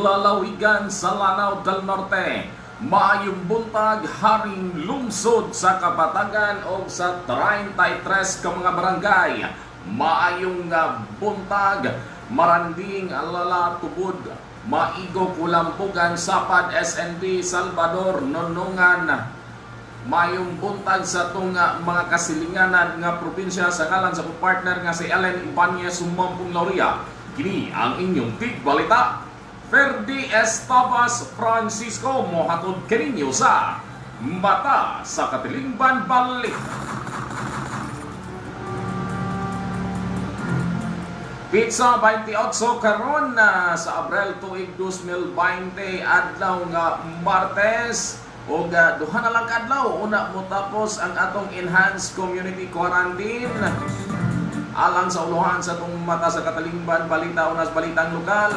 Maayong buntag lalawigan sa Lanao del Norte. Maayong buntag haring lungsod sa Kapatagan o sa 33 ka mga barangay. Maayong buntag maranding alala tubod maigo kulampugan sapad SND Salvador Nonongan Mayong buntag sa itong nga mga kasilinganan nga probinsya sa ngalan sa partner nga si Ellen Ibanez Sumampong Lauria. Kini ang inyong tig balita. Ferdi Estabas Francisco mohatod kaninyo sa Mata sa Katilingban Balik. Pizza 28 karon na sa Abril tuig 2020 adlaw nga Martes. Ug uh, duha na lang kadlaw una mo tapos ang atong enhanced community quarantine. Alang sa uluhan sa itong mata sa Katalingban balita unas balitang lokal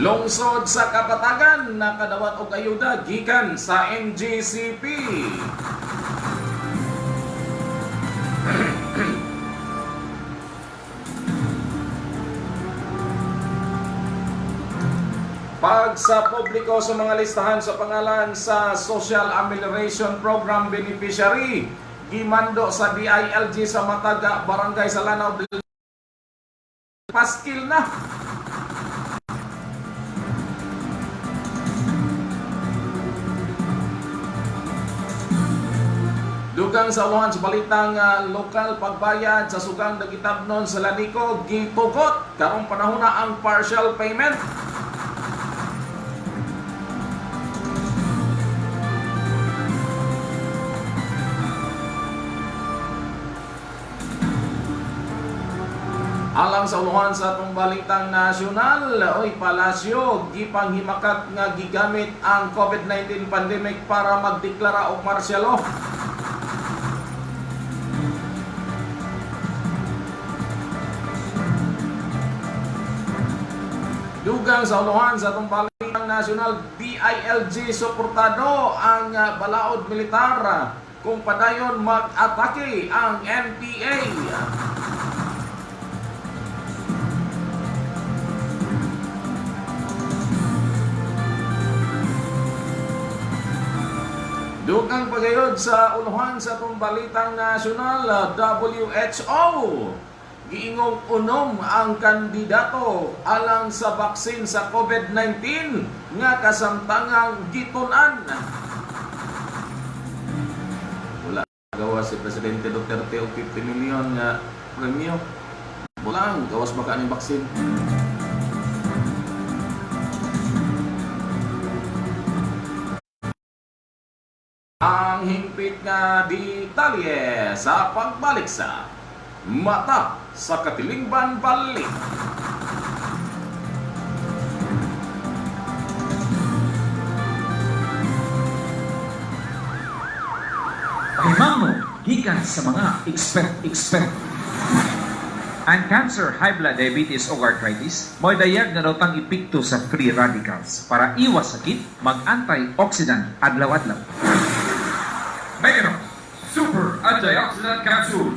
Lungsod sa Kapatagan nakadawat og ayuda gikan sa NGCP. Pag sa publiko sa mga listahan sa pangalan sa Social Amelioration Program Beneficiary, gimando sa DILG sa Mataga, Barangay sa Lanao del Paskil na. Dugang sa ulohan sa balitang uh, lokal pagbayad sa sugang nagitabnon sa Lanico, gitugot karong panahon na ang partial payment. Alang sa unuhan sa atong nasyonal, oy palasyo, gipanghimakat nga gigamit ang COVID-19 pandemic para magdeklara og martial law. Dugang sa unuhan sa atong nasyonal, DILG suportado ang uh, balaod militar kung padayon mag-atake ang NPA. Dugang pagayod sa unuhan sa itong balitang nasyonal, WHO. Giingong unom ang kandidato alang sa baksin sa COVID-19 nga kasamtangang gitunan. Wala gawa si Presidente Duterte og 50 million nga premyo. Wala gawas baka ni baksin. Ang hingpit nga detalye sa pagbalik sa Mata sa Katilingban Balik. Himamo, gikan sa mga expert-expert. Ang cancer, high blood diabetes o arthritis, may dayag na daw tang epekto sa free radicals para iwas sakit, mag-antioxidant adlaw-adlaw. Meganox Super Antioxidant Capsule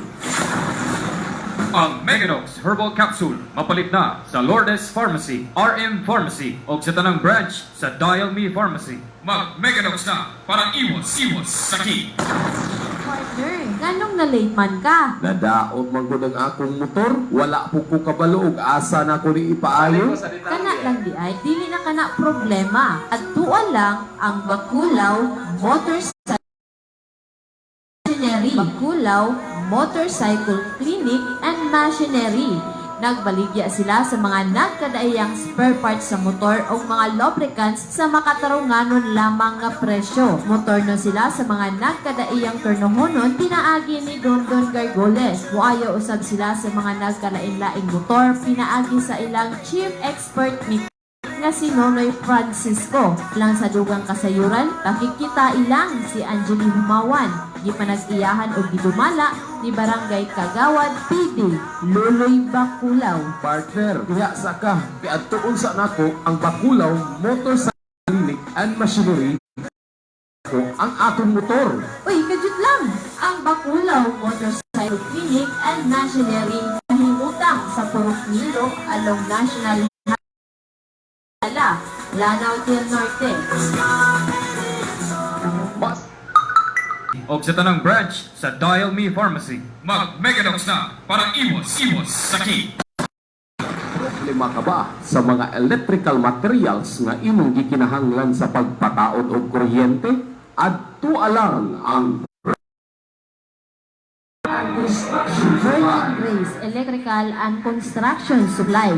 Ang Meganox Herbal Capsule mapalit na sa Lourdes Pharmacy, RM Pharmacy o sa tanang branch sa Dial Me Pharmacy. Mag-Meganox na para iwas-iwas sakit. Partner, nganong na-late man ka? Nadaot man ko ng akong motor, wala po ko kabalo og asa na ko ni ipaayo. Kana lang di ay, dili na kana problema. At tuwa lang ang Bakulaw Motorcycle. Bakulaw Motorcycle Clinic and Machinery. Nagbaligya sila sa mga nagkadaiyang spare parts sa motor o mga lubricants sa makatarunganon lamang nga presyo. Motor no sila sa mga nagkadaiyang turnohonon pinaagi ni Don Don Gargoles. Muayo usab sila sa mga nagkalain-laing motor pinaagi sa ilang chief expert ni nga si Nonoy Francisco. Lang sa dugang kasayuran, nakikita ilang si Angeli Humawan. Di panag-iyahan o gidumala ni Barangay Kagawad PD, Luloy Bakulaw. Partner, diha sa ka, kaya tuon sa nako ang Bakulaw Motorcycle and Machinery ang akong motor. Uy, kajut lang! Ang Bakulaw Motorcycle Clinic and Machinery nahimutang sa Purok Milo along National Highway, Lanao del Norte. O sa tanang branch sa Dial Me Pharmacy. Mag-Megadox na para iwas-iwas sakit. problema ka ba sa mga electrical materials nga imong gikinahanglan sa pagpataod og kuryente? Adto alang ang Virgin Grace Electrical and Construction Supply.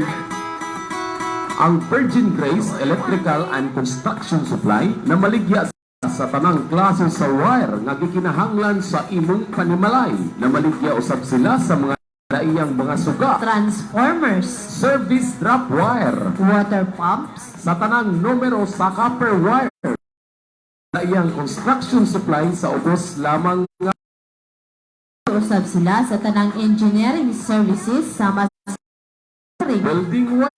ang Virgin Grace Electrical and Construction Supply na maligya sa tanang klase sa wire nga gikinahanglan sa imong panimalay na maligya usab sila sa mga daiyang mga suga Transformers. service drop wire Water pumps. sa tanang numero sa copper wire daiyang construction supply sa ubos lamang nga Usab sila sa tanang engineering services sama sa building wire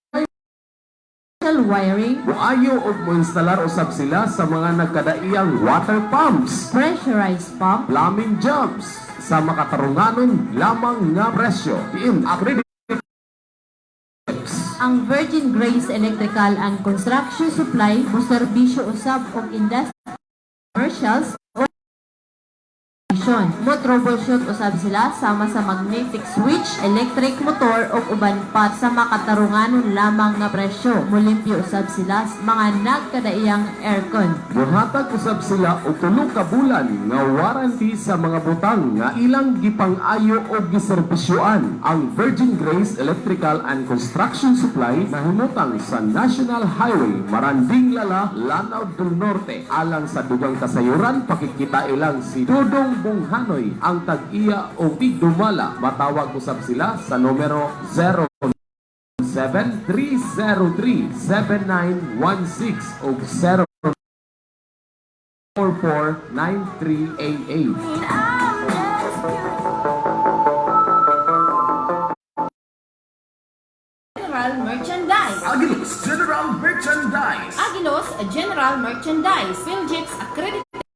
wiring, Buayo og moinstalar usab sila sa mga nagkadaiyang water pumps. Pressurized pump, plumbing jobs. Sa makatarunganon lamang nga presyo. Diin accredited ang Virgin Grace Electrical and Construction Supply mo serbisyo usab og industry commercials o operation. mo troubleshoot usab sila sama sa magnetic switch, electric motor o uban pa sa makatarunganon lamang nga presyo. Mulimpyo usab sila mga nagkadaiyang aircon. Buhatag usab sila og tulo ka bulan nga warranty sa mga butang nga ilang gipang-ayo o giserbisyoan. Ang Virgin Grace Electrical and Construction Supply nahimutang sa National Highway Maranding Lala, Lanao del Norte. Alang sa dugang kasayuran, pakikita ilang si Dudong Bunghanoy ang tag-iya o Tigdumala. Matawag usab sila sa numero 0 7303-7916 o 0 449388. General Merchandise. Agilos General Merchandise. Agilos General Merchandise. Philjips Accredited.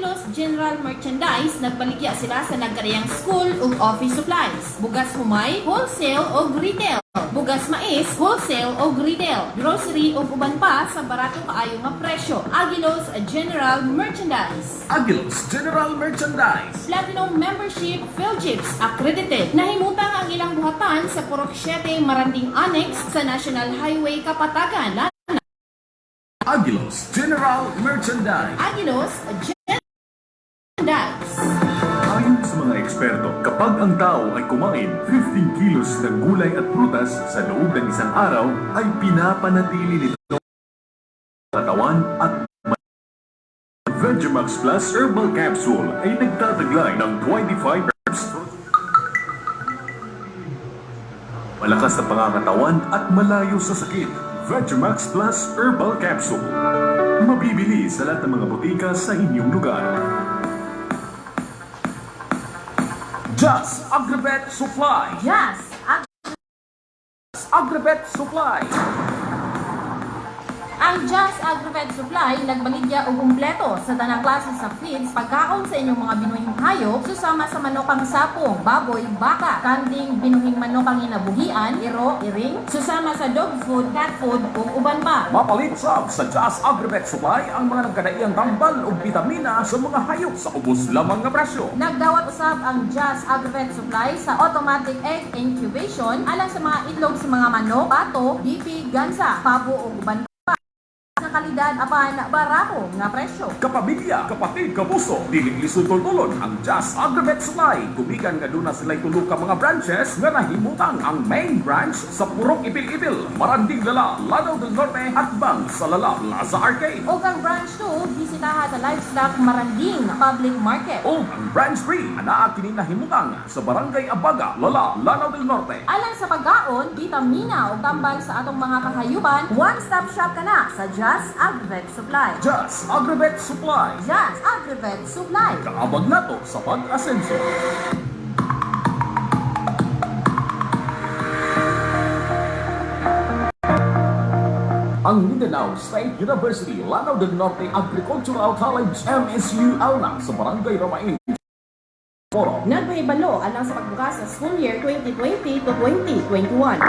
Ang Agilos General Merchandise nagbaligya sila sa nagkariyang school ug office supplies. Bugas humay, wholesale ug retail. Bugas mais, wholesale ug retail. Grocery ug uban pa sa barato kaayo nga presyo. Agilos General Merchandise. Agilos General Merchandise. Platinum Membership Philjips Accredited. Nahimutang ang ilang buhatan sa Purok 7 Maranding Annex sa National Highway Kapatagan. Agilos General Merchandise. Agilos Merchandise. Ayon sa mga eksperto, kapag ang tao ay kumain 15 kilos ng gulay at prutas sa loob ng isang araw, ay pinapanatili nito ang katawan at Vegemax Plus Herbal Capsule ay nagtataglay ng 25 herbs Malakas sa pangangatawan at malayo sa sakit. Vegemax Plus Herbal Capsule. Mabibili sa lahat ng mga butika sa inyong lugar. Just Agribet Supply. Yes, Agribet Supply. Ang Just Agrivet Supply nagbaligya og kumpleto sa tanang klase sa feeds pagkaon sa inyong mga binuhing hayop susama sa manokang sapong, baboy, baka, kanding, binuhing manokang inabuhian, iro, iring, susama sa dog food, cat food ug uban pa. Mapalit sab sa Just Agribet Supply ang mga nagkadaiyang tambal o vitamina sa mga hayop sa ubos lamang nga presyo. Nagdawat usab ang Just Agrivet Supply sa automatic egg incubation alang sa mga itlog sa mga manok, pato, bipi, gansa, pabo ug uban pa sa kalidad apan barato nga presyo. Kapamilya, kapatid, kapuso, dili lisod tultulon ang Just Agribet Supply. Gumigan nga duna sila tulo ka mga branches nga nahimutang ang main branch sa Purok Ipil-Ipil, Maranding Lala, Lanao del Norte, at Bang sa Lala Plaza Arcade. O ang branch 2, bisitaha sa Livestock Maranding Public Market. O ang branch 3, anaa kini nahimutang sa Barangay Abaga, Lala, Lanao del Norte. Alang sa pagkaon, vitamina o tambal sa atong mga kahayupan, one-stop shop ka na sa Just Agrivet Supply. Just Agribet Supply. Just Agrivet Supply. Kaabag nato sa pag-asenso. ang Mindanao State University Lanao del Norte Agricultural College MSU Alnang sa Barangay Ramain. Foro. Nagpahibalo alang sa pagbukas sa school year 2020 to 2021.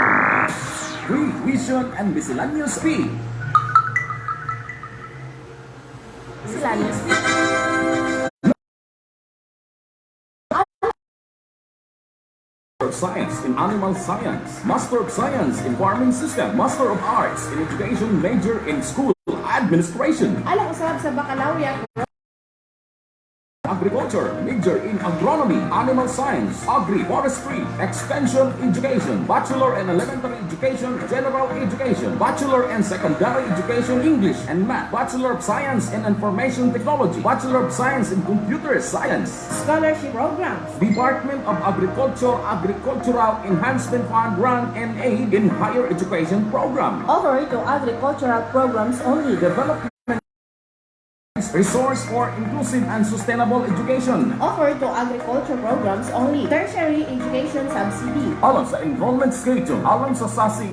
Free tuition and miscellaneous fee. Of Science in Animal Science, Master of Science in Farming System, Master of Arts in Education, Major in School Administration, alang usab sa baccalaureate Agriculture, Major in Agronomy, Animal Science, Agri-Forestry, Extension Education, Bachelor and Elementary Education, General Education, Bachelor and Secondary Education, English and Math, Bachelor of Science in Information Technology, Bachelor of Science in Computer Science, scholarship programs. Department of Agriculture Agricultural Enhancement Fund Grant and Aid in Higher Education Program. Offer to agricultural programs only. Development Resource for Inclusive and Sustainable Education. Offer to agriculture programs only. Tertiary education subsidy. Alang sa enrollment schedule, alang sa SASI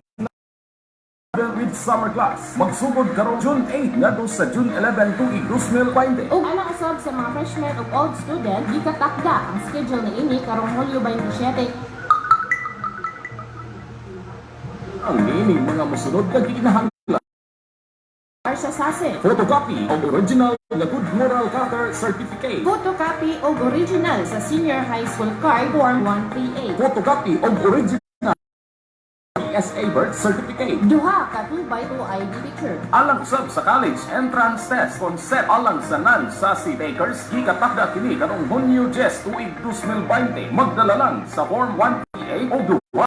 with summer class. Magsugod karon June 8 ngadto sa June 11 tuig 2020. Ug alang usab sa mga freshmen ug old student, gikatakda ang schedule ni ini karong Hulyo 27 Ang niini mga mosunod nga gikinahanglan para sa SASE. photocopy of original nga good moral character certificate. Photocopy og original sa senior high school card form 138. Photocopy of original PSA birth certificate. Duha ka 2 by 2 ID picture. Alang sab sa college entrance test concept alang sa nan sa si Bakers gikatakda kini karong Hunyo 10 tuig 2020 magdala lang sa form 138 o duwa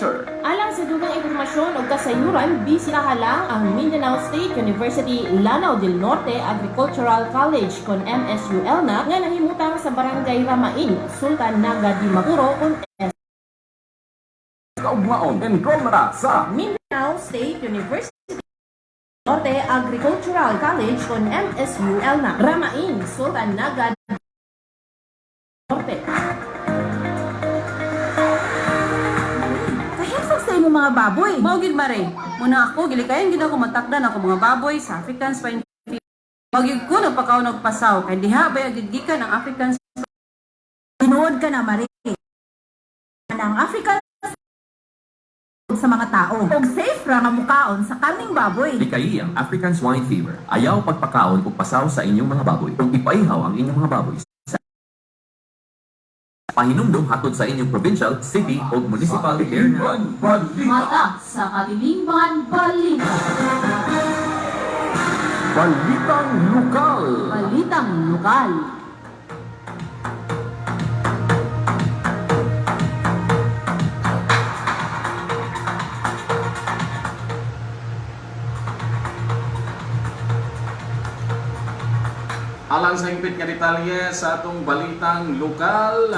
picture. Alang sa dugang impormasyon o kasayuran, bisitaha lang ang Mindanao State University Lanao del Norte Agricultural College kon MSUL na nga nahimutang sa Barangay Ramain, Sultan Naga di Maguro kon Kaugmaon enroll na sa Mindanao State University Norte Agricultural College kon MSUL na Ramain, Sultan Naga di Norte. Mga baboy. Mao gid mare. Muna ako gilikayan gid ako matakdan ako mga baboy sa African swine fever. Mao gid ko nagpakaon og pasaw kay diha ba gid gikan ang African Tinuod ka na mare. Ang African sa mga tao. Og safe ra nga mukaon sa kaning baboy. Likay ang African Swine Fever. Ayaw pagpakaon o pasaw sa inyong mga baboy o ipaihaw ang inyong mga baboy. Sa Pahinumdum hatod sa inyong provincial, city o municipal na Mata sa Kalilingban Balita. Balitang Lokal. Balitang Lokal. Alang sa hingpit nga detalye sa atong balitang lokal.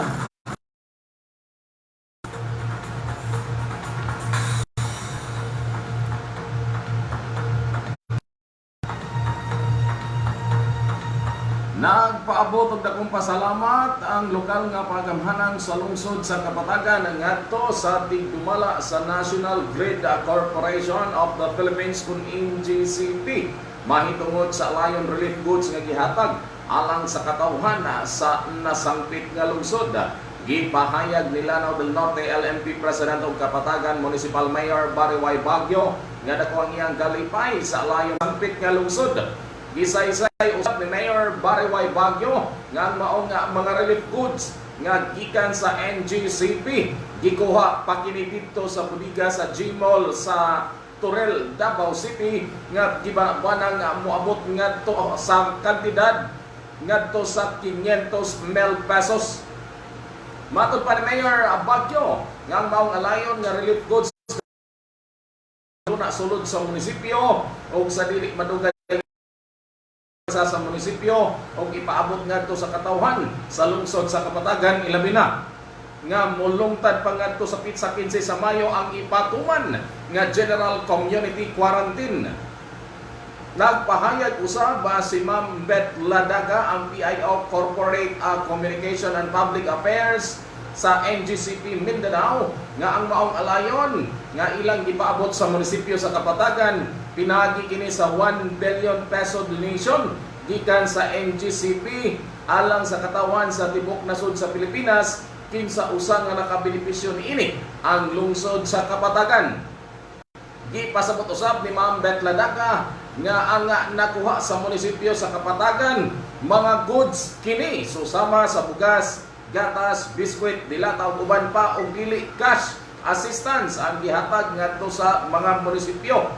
Nagpaabot og dakong pasalamat ang lokal nga pagamhanang sa lungsod sa Kapatagan ngadto sa tigdumala sa National Grid Corporation of the Philippines kun NGCP mahitungod sa Lion Relief Goods nga gihatag alang sa katawhan sa nasangpit nga lungsod. Gipahayag ni Lanao del Norte LMP President og Kapatagan Municipal Mayor Barry Y. Baguio nga dako ang iyang kalipay sa Lion sangpit nga lungsod. Gisaysay usab ni Mayor Barry Y. Baguio nga ang nga mga relief goods nga gikan sa NGCP gikuha pa kini sa budiga sa Gmall sa Turel, Davao City nga gibanang nga moabot ngadto sa kantidad ngadto sa 500 mil pesos. Matod pa ni Mayor Baguio nga ang maong alayon nga relief goods na sulod sa munisipyo o sa dili madugay sa munisipyo o ipaabot ngadto sa katawhan sa lungsod sa Kapatagan ilabi na nga mulungtad pa ngadto sa pizza 15 sa Mayo ang ipatuman nga General Community Quarantine. Nagpahayag usab ba si Ma'am Beth Ladaga ang PIO Corporate uh, Communication and Public Affairs sa NGCP Mindanao nga ang maong alayon nga ilang gipaabot sa munisipyo sa Kapatagan pinagi kini sa 1 billion peso donation gikan sa NGCP alang sa katawan sa tibok nasod sa Pilipinas kinsa usa nga nakabenepisyo niini ang lungsod sa Kapatagan. Gipasabot usab ni Ma'am Bet Ladaka nga ang nakuha sa munisipyo sa Kapatagan mga goods kini susama sa bugas, gatas, biskwit, dilata ug uban pa og dili cash assistance ang gihatag ngadto sa mga munisipyo.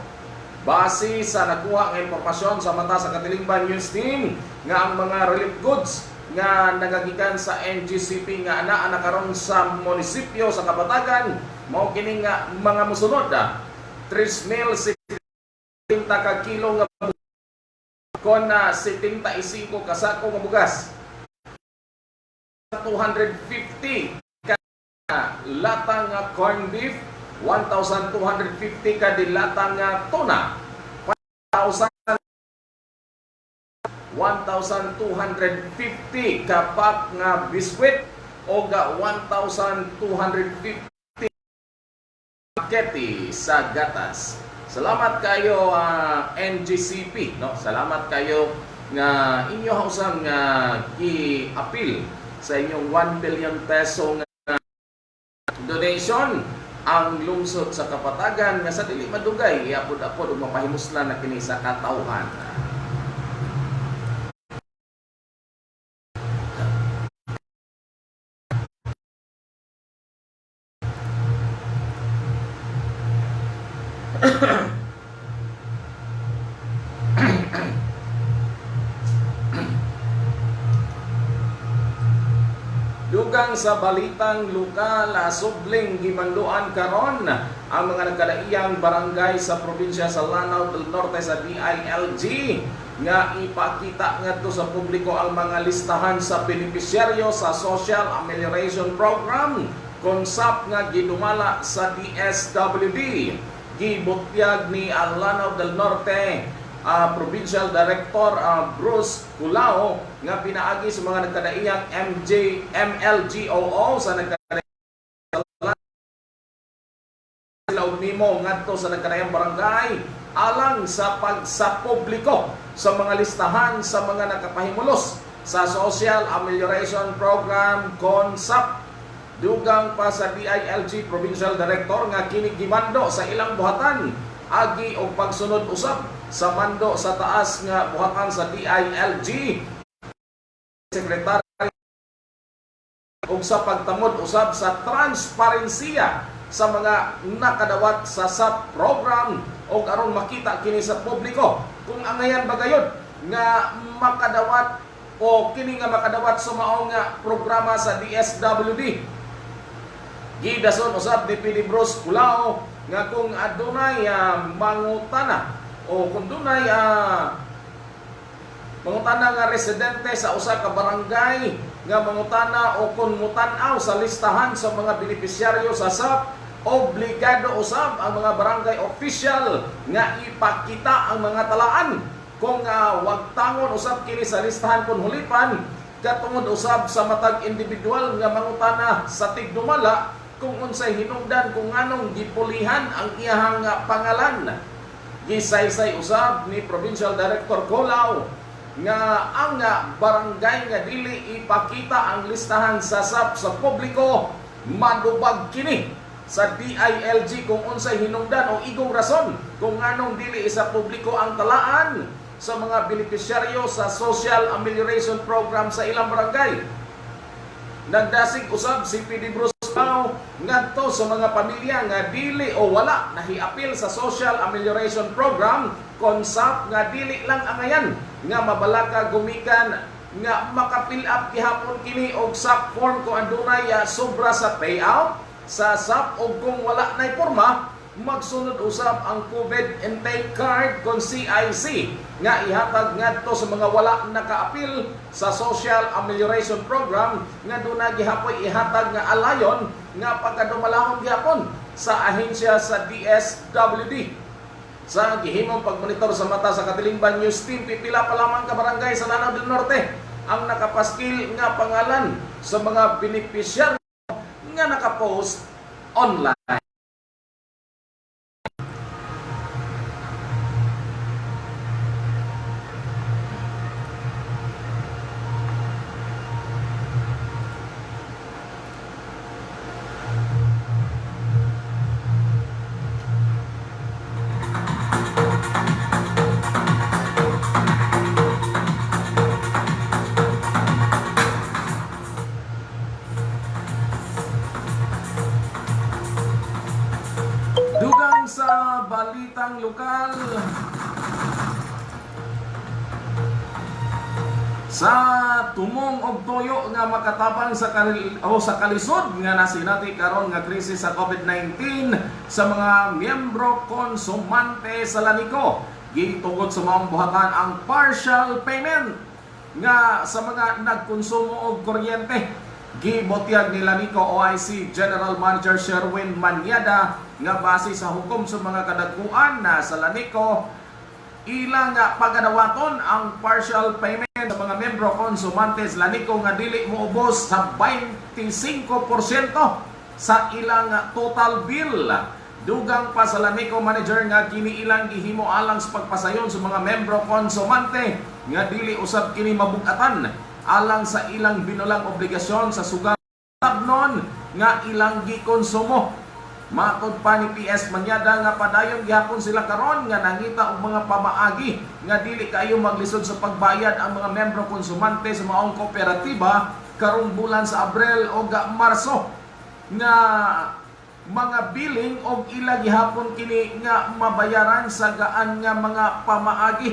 Base sa nakuha nga impormasyon sa mata sa Katilingban News Team nga ang mga relief goods nga nagagikan sa NGCP nga ana ana karon sa munisipyo sa Kapatagan mao kini nga mga musunod ah, 3 mil 70 ka kilo nga bugas kon na 75 ka sako nga bugas 250 ka lata nga corn beef 1,250 ka dilata nga tuna 1,000 1,250 ka pack nga biskwit o ga 1,250 pakete sa gatas. Salamat kayo ah, NGCP, no? Salamat kayo nga inyo hausang nga gi-appeal sa inyong 1 billion peso nga donation ang lungsod sa Kapatagan nga sa dili madugay iapod-apod ug mapahimuslan na kini sa katawhan. Dugang sa balitang lokal, subling gimanduan karon ang mga nagkalaiyang barangay sa probinsya sa Lanao del Norte sa DILG nga ipakita ngadto sa publiko ang mga listahan sa benepisyaryo sa Social Amelioration Program. Konsap nga gidumala sa DSWD gibutyag ni Lanao del Norte ah, Provincial Director ah, Bruce Culao nga pinaagi sa mga nagkadaiyang MJ MLGOO sa nagkadaiyang sila nimo ngadto sa nagkadaiyang barangay alang sa pag sa publiko sa mga listahan sa mga nakapahimulos sa Social Amelioration Program CONSAP. Dugang pa sa DILG Provincial Director nga kini gimando sa ilang buhatan agi og pagsunod usab sa mando sa taas nga buhatan sa DILG Secretary ug sa pagtamod usab sa transparensiya sa mga nakadawat sa SAP program. O aron makita kini sa publiko kung angayan bagayod nga makadawat o kini nga makadawat sa mao nga programa sa DSWD gidason usab ni PD Bros Kulao nga kung adunay ah, mangutana o kung dunay ah, mangutana nga residente sa usa ka barangay nga mangutana o kung mutanaw sa listahan sa mga benepisyaryo sa SAP obligado usab ang mga barangay official nga ipakita ang mga talaan. Kung uh, wag tangon usab kini sa listahan kung hulipan katungod usab sa matag individual nga mangutana sa tigdumala kung unsay hinungdan kung nganong gipulihan ang iyahang nga pangalan gisaysay usab ni Provincial Director Colao nga ang nga barangay nga dili ipakita ang listahan sa SAP sa publiko madubag kini sa DILG kung unsay hinungdan o igong rason kung nganong dili isa publiko ang talaan sa mga benepisyaryo sa Social Amelioration Program sa ilang barangay. Nagdasig usab si PD Bruce Pao ngadto sa mga pamilya nga dili o wala nahiapil sa Social Amelioration Program konsap nga dili lang angayan nga mabalaka gumikan nga maka-fill up gihapon kini og SAP form kung andunay ah, sobra sa payout. Sa SAP o kung wala na porma magsunod usab ang COVID intake card kon CIC nga ihatag ngadto sa mga wala nakaapil sa Social Amelioration Program nga duna gihapoy ihatag nga alayon nga pagkadumalahon gihapon sa ahensya sa DSWD sa gihimong pagmonitor sa mata sa Katilingban News Team pipila pa lamang ka barangay sa Lanao del Norte ang nakapaskil nga pangalan sa mga benepisyaryo nakapost online. Sa kal o sa kalisod nga nasinati karon nga krisis sa COVID-19 sa mga miyembro konsumante sa Lanico gitungod sa mga buhatan ang partial payment nga sa mga nagkonsumo og kuryente. Gibotyag nila Nico OIC General Manager Sherwin Manyada nga base sa hukom sa mga kadagkuan na sa Lanico ilang pagadawaton ang partial payment sa mga membro konsumantes Lanico nga dili moubos sa 25% sa ilang total bill. Dugang pa sa Lanico manager nga kini ilang gihimo alang sa pagpasayon sa mga membro konsumante nga dili usab kini mabugatan alang sa ilang binulang obligasyon sa sugal tabnon nga ilang gikonsumo. Matod pa ni PS Manyada nga padayon gyapon sila karon nga nangita og mga pamaagi nga dili kayo maglisod sa pagbayad ang mga membro konsumante sa maong kooperatiba karong bulan sa Abril o ga Marso nga mga billing og ila gihapon kini nga mabayaran sa gaan nga mga pamaagi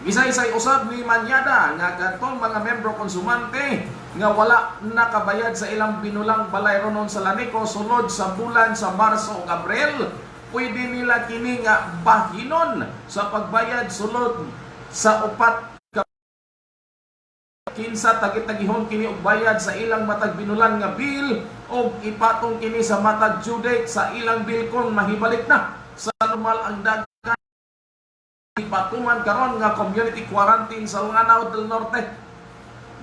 Gisay-say usab ni Manyada nga kadtong mga membro konsumante nga wala nakabayad sa ilang binulang balay ronon sa Lanico sulod sa bulan sa Marso ug Abril, pwede nila kini nga bahinon sa pagbayad sulod sa upat ka kinsa tagit-tagihon kini og bayad sa ilang matag binulan nga bill o ipatong kini sa matag due date sa ilang bill kon mahibalik na. Sa normal ang dagan patuman karon nga community quarantine sa Lanao del Norte.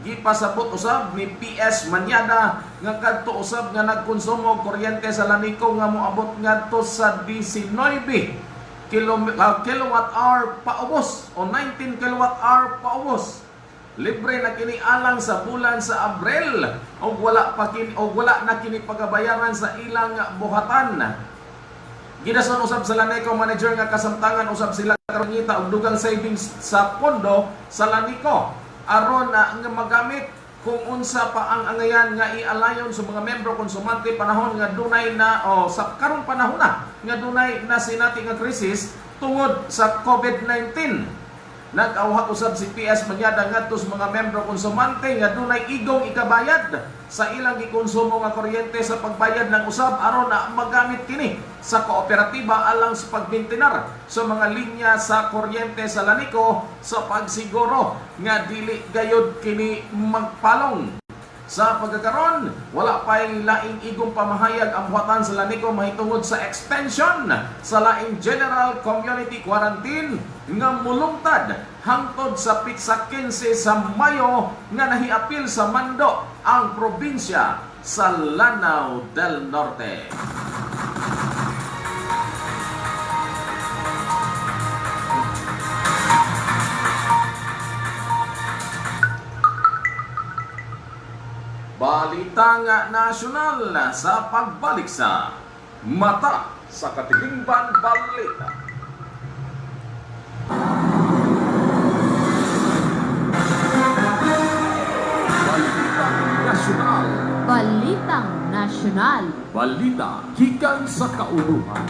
Gipasabot usab ni PS Manyada nga kadto usab nga nagkonsumo kuryente sa Lanico nga moabot ngadto sa 19 kilom- ah, kilowatt hour paubos o 19 kilowatt hour paubos. Libre na kini alang sa bulan sa Abril o wala pa kini o wala na kini pagabayaran sa ilang buhatan. Gidason usab sa Lanico manager nga kasamtangan usab sila karon ngita og dugang savings sa pondo sa Lanico aron na nga magamit kung unsa pa ang angayan nga ialayon sa mga membro konsumante panahon nga dunay na o sa karong panahon na nga dunay na sinati nga krisis tungod sa COVID-19 Nag-awhat usab si PS Manyada ngadto mga membro konsumante nga dunay igong ikabayad sa ilang gikonsumo nga kuryente sa pagbayad ng usab aron na magamit kini sa kooperatiba alang sa pagbintinar sa mga linya sa kuryente sa Lanico sa pagsiguro nga dili gayod kini magpalong sa pagkakaron, wala pa'y laing igong pamahayag ang buhatan sa Lanico mahitungod sa extension sa laing General Community Quarantine nga mulungtad hangtod sa pitsa 15 sa Mayo nga nahiapil sa Mando ang probinsya sa Lanao del Norte. Balitang nasyonal sa pagbalik sa Mata sa Katilingban Balita. Balitang Nasyonal. Balitang Nasyonal. Balita gikan sa kauluhan.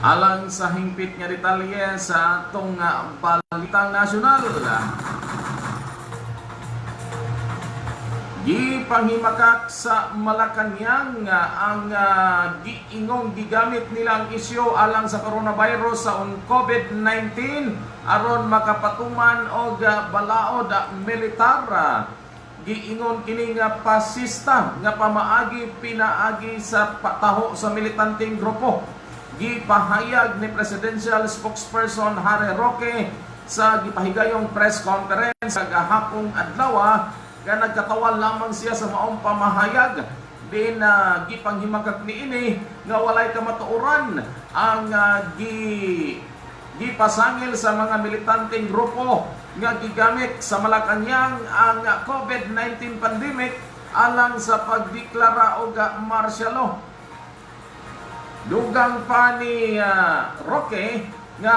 Alang sa hingpit nga detalye sa atong nga balitang nasyonal. Gipanghimakak sa Malacanang nga ang ah, giingong gigamit nilang isyo alang sa coronavirus sa un COVID-19 aron makapatuman og ah, balaod ah, militar. ah. Giingon kini nga pasista nga pamaagi pinaagi sa pataho sa militanteng grupo gipahayag ni presidential spokesperson Harry Roque sa gipahigayong press conference sa gahapong adlaw nga nagkatawan lamang siya sa maong pamahayag din na gipanghimagak niini nga walay kamatuoran ang ah, gi gipasangil sa mga militanteng grupo nga gigamit sa Malacanang ang COVID-19 pandemic alang sa pagdeklara og martial law. Dugang pa ni ah, Roque nga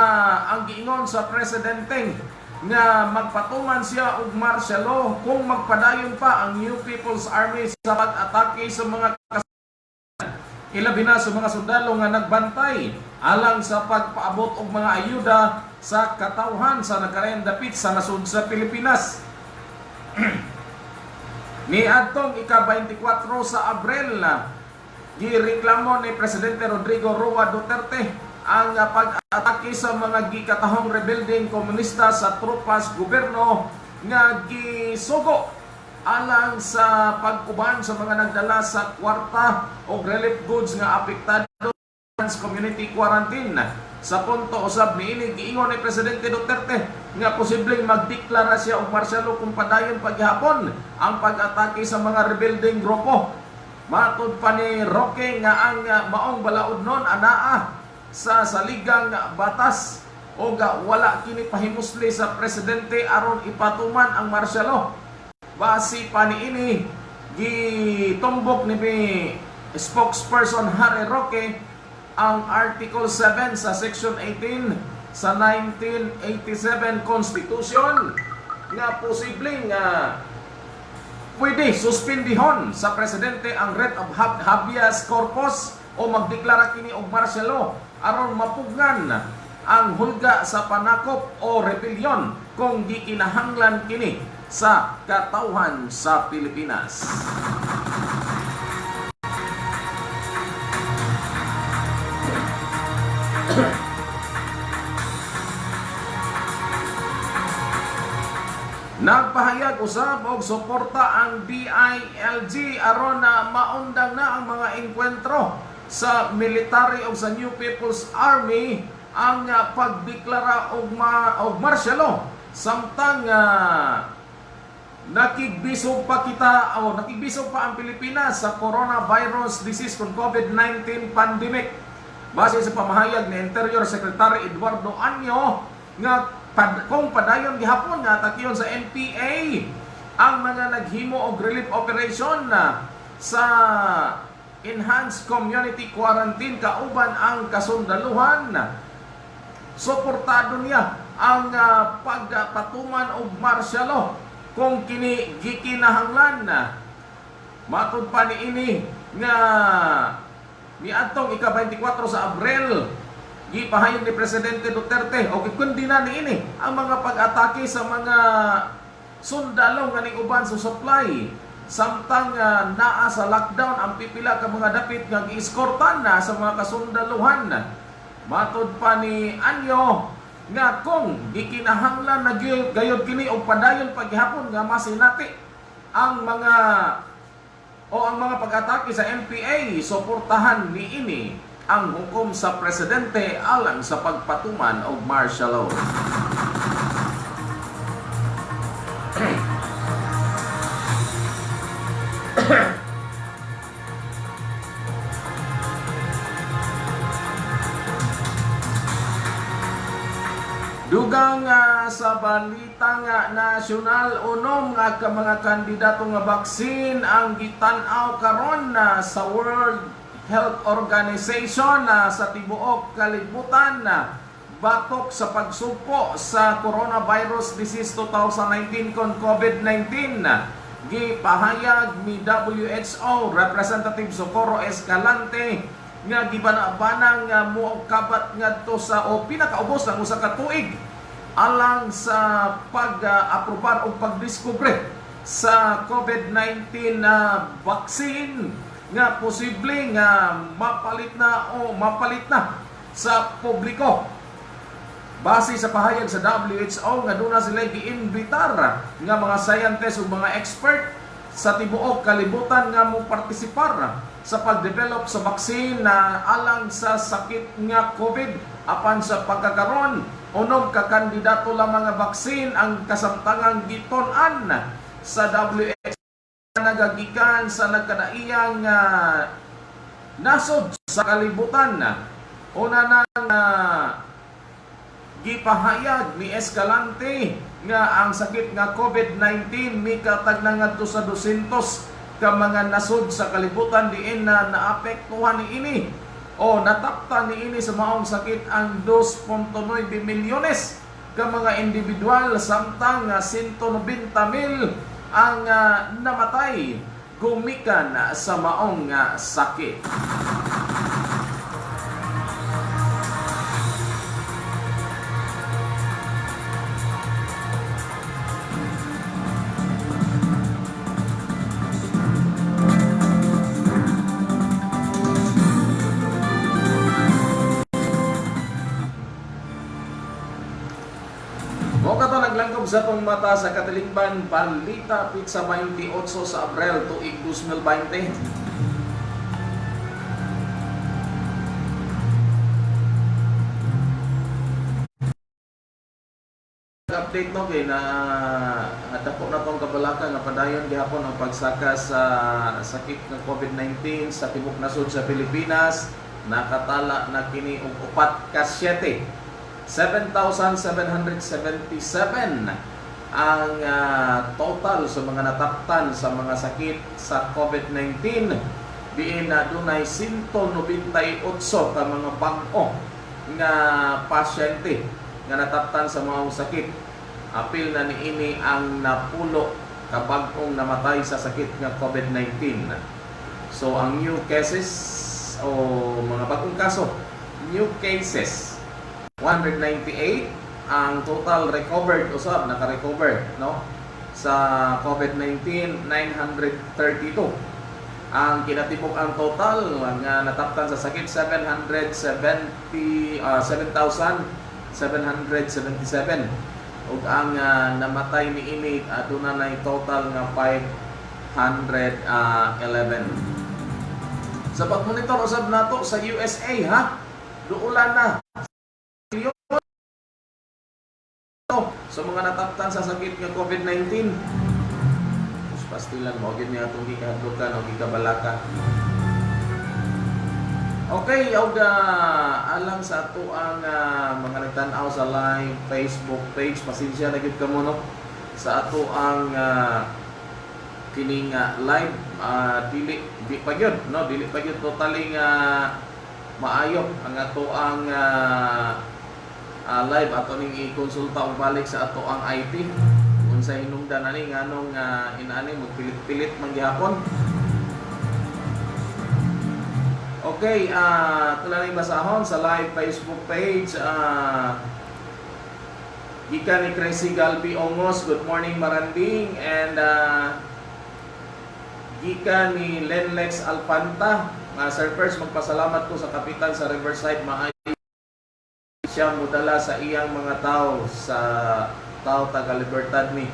ang giingon sa presidente nga magpatuman siya og law kung magpadayon pa ang New People's Army sa pag-atake sa mga Ilabi na sa mga sundalo nga nagbantay alang sa pagpaabot og mga ayuda sa katawhan sa nakarayang dapit sa nasud sa Pilipinas. Ni adtong ika-24 sa Abril, gireklamo ni Presidente Rodrigo Roa Duterte ang pag-atake sa mga gikatahong rebelding komunista sa tropas gobyerno nga gisugo alang sa pagkuban sa mga nagdala sa kwarta o relief goods nga apektado sa community quarantine. Sa punto usab niini giingon ni Presidente Duterte nga posibleng magdeklara siya og martial law kung padayon paghapon ang pag-atake sa mga rebuilding grupo. Matud pa ni Roque nga ang uh, maong balaod nun anaa sa saligang batas o ga wala kini pahimusli sa presidente aron ipatuman ang martial base pa ni ini gitumbok ni spokesperson Harry Roque ang Article 7 sa Section 18 sa 1987 Constitution. Nga posibleng nga pwede suspendihon sa presidente ang writ of hab- habeas corpus o magdeklara kini og martial law aron mapugnan ang hulga sa panakop o rebellion kung gikinahanglan kini sa katawhan sa Pilipinas. Nagpahayag usab og suporta ang DILG aron na maundang na ang mga engkwentro sa military o sa New People's Army ang uh, pagdeklara og ma og martial law samtang uh, nakigbisog pa kita o nakigbisog pa ang Pilipinas sa coronavirus disease kung COVID-19 pandemic. Base sa pamahayag ni Interior Secretary Eduardo Anyo nga pad, kung padayon gihapon nga takiyon sa NPA ang mga naghimo og relief operation na sa enhanced community quarantine kauban ang kasundaluhan. Suportado niya ang uh, pagpatuman og martial law kung kini gikinahanglan. Na matud pa ni ini nga ni atong ika-24 sa Abril gipahayag ni Presidente Duterte. O gikundi na ni ini ang mga pag-atake sa mga sundalo nga ning uban sa supply. Samtang uh, naa sa lockdown ang pipila ka mga dapit nga giiskortan na sa mga kasundaluhan. Matud pa ni Anyo nga kung gikinahanglan na gayud kini og padayon paghapon nga masinati ang mga o ang mga pag-atake sa NPA suportahan ni ini ang hukom sa presidente alang sa pagpatuman og martial law. Dugang nga sa balita nga nasyonal unom nga ka mga kandidato nga baksin ang gitan-aw karon na sa World Health Organization na sa tibuok kalibutan na batok sa pagsugpo sa coronavirus disease 2019 kon COVID-19 gipahayag ni WHO Representative Socorro Escalante nga gibana-banang nga mo kabat ngadto sa o pinakaubos ng usa ka tuig alang sa pag-aprobar o pagdiskubre sa COVID-19 na vaccine nga posible nga mapalit na o mapalit na sa publiko. Base sa pahayag sa WHO nga doon na sila giinbitar nga mga scientists ug mga expert sa tibuok kalibutan nga mo partisipar sa pagdevelop sa baksin na alang sa sakit nga COVID apan sa pagkakaron unog ka kandidato lamang nga baksin ang kasamtangang giton-an sa WHO nagagikan sa nagkadaiyang uh, nasod sa kalibutan una nang uh, gipahayag ni Escalante nga ang sakit nga COVID-19 mikatag na ngadto sa 200 ka mga nasod sa kalibutan diin na naapektuhan ni ini o natapta ni ini sa maong sakit ang 2.9 milyones ka mga individual samtang nga 190 mil ang ah, namatay gumikan sa maong nga sakit. Naglangkob sa tong mata sa katilingban Palita Pizza 28 sa Abril tuig 2020. update no kay na dako na tong kabalaka nga padayon gihapon ang pagsaka sa sakit ng COVID-19 sa tibok nasod sa Pilipinas nakatala na kini og upat ka 7 7,777 ang ah, total sa mga nataptan sa mga sakit sa COVID-19 diin na dunay 198 ka mga bag-o nga pasyente nga nataptan sa mga sakit. Apil na niini ang napulo ka bag-ong namatay sa sakit nga COVID-19 so ang new cases o mga bagong kaso new cases 198 ang total recovered usab naka-recover no? Sa COVID-19 932 ang kinatibok ang total nga nataptan sa sakit 770 ah, 7,777 ug ang ah, namatay ni ini aduna nay total nga 511 sa pagmonitor usab nato sa USA ha? Duulan na sa mga nataptan sa sakit nga COVID-19 Mas pastilan mo gid niya atong gikahadlukan o gikabalaka. Okay, uh, alang sa ato ang ah, mga nagtan-aw sa live Facebook page, pasensya na gyud kamo no? Sa ato ang ah, kining ah, live ah, dili di pa gyud no? Dili pa gyud totally nga maayo ang ato ang ah, ah, live. Ato ning i-konsulta og balik sa ato ang IT unsa hinungdan ani nganong uh, inaani magpilit-pilit man gihapon. Okay, ah uh, tulang basahon sa live Facebook page ah Gikan ni Crazy Galbi Ongos, good morning Maranding. And ah gikan ni Lenlex Alpanta, uh, Sir First magpasalamat ko sa kapitan sa Riverside. Maayo siya mudala sa iyang mga tao sa tao taga Libertad ni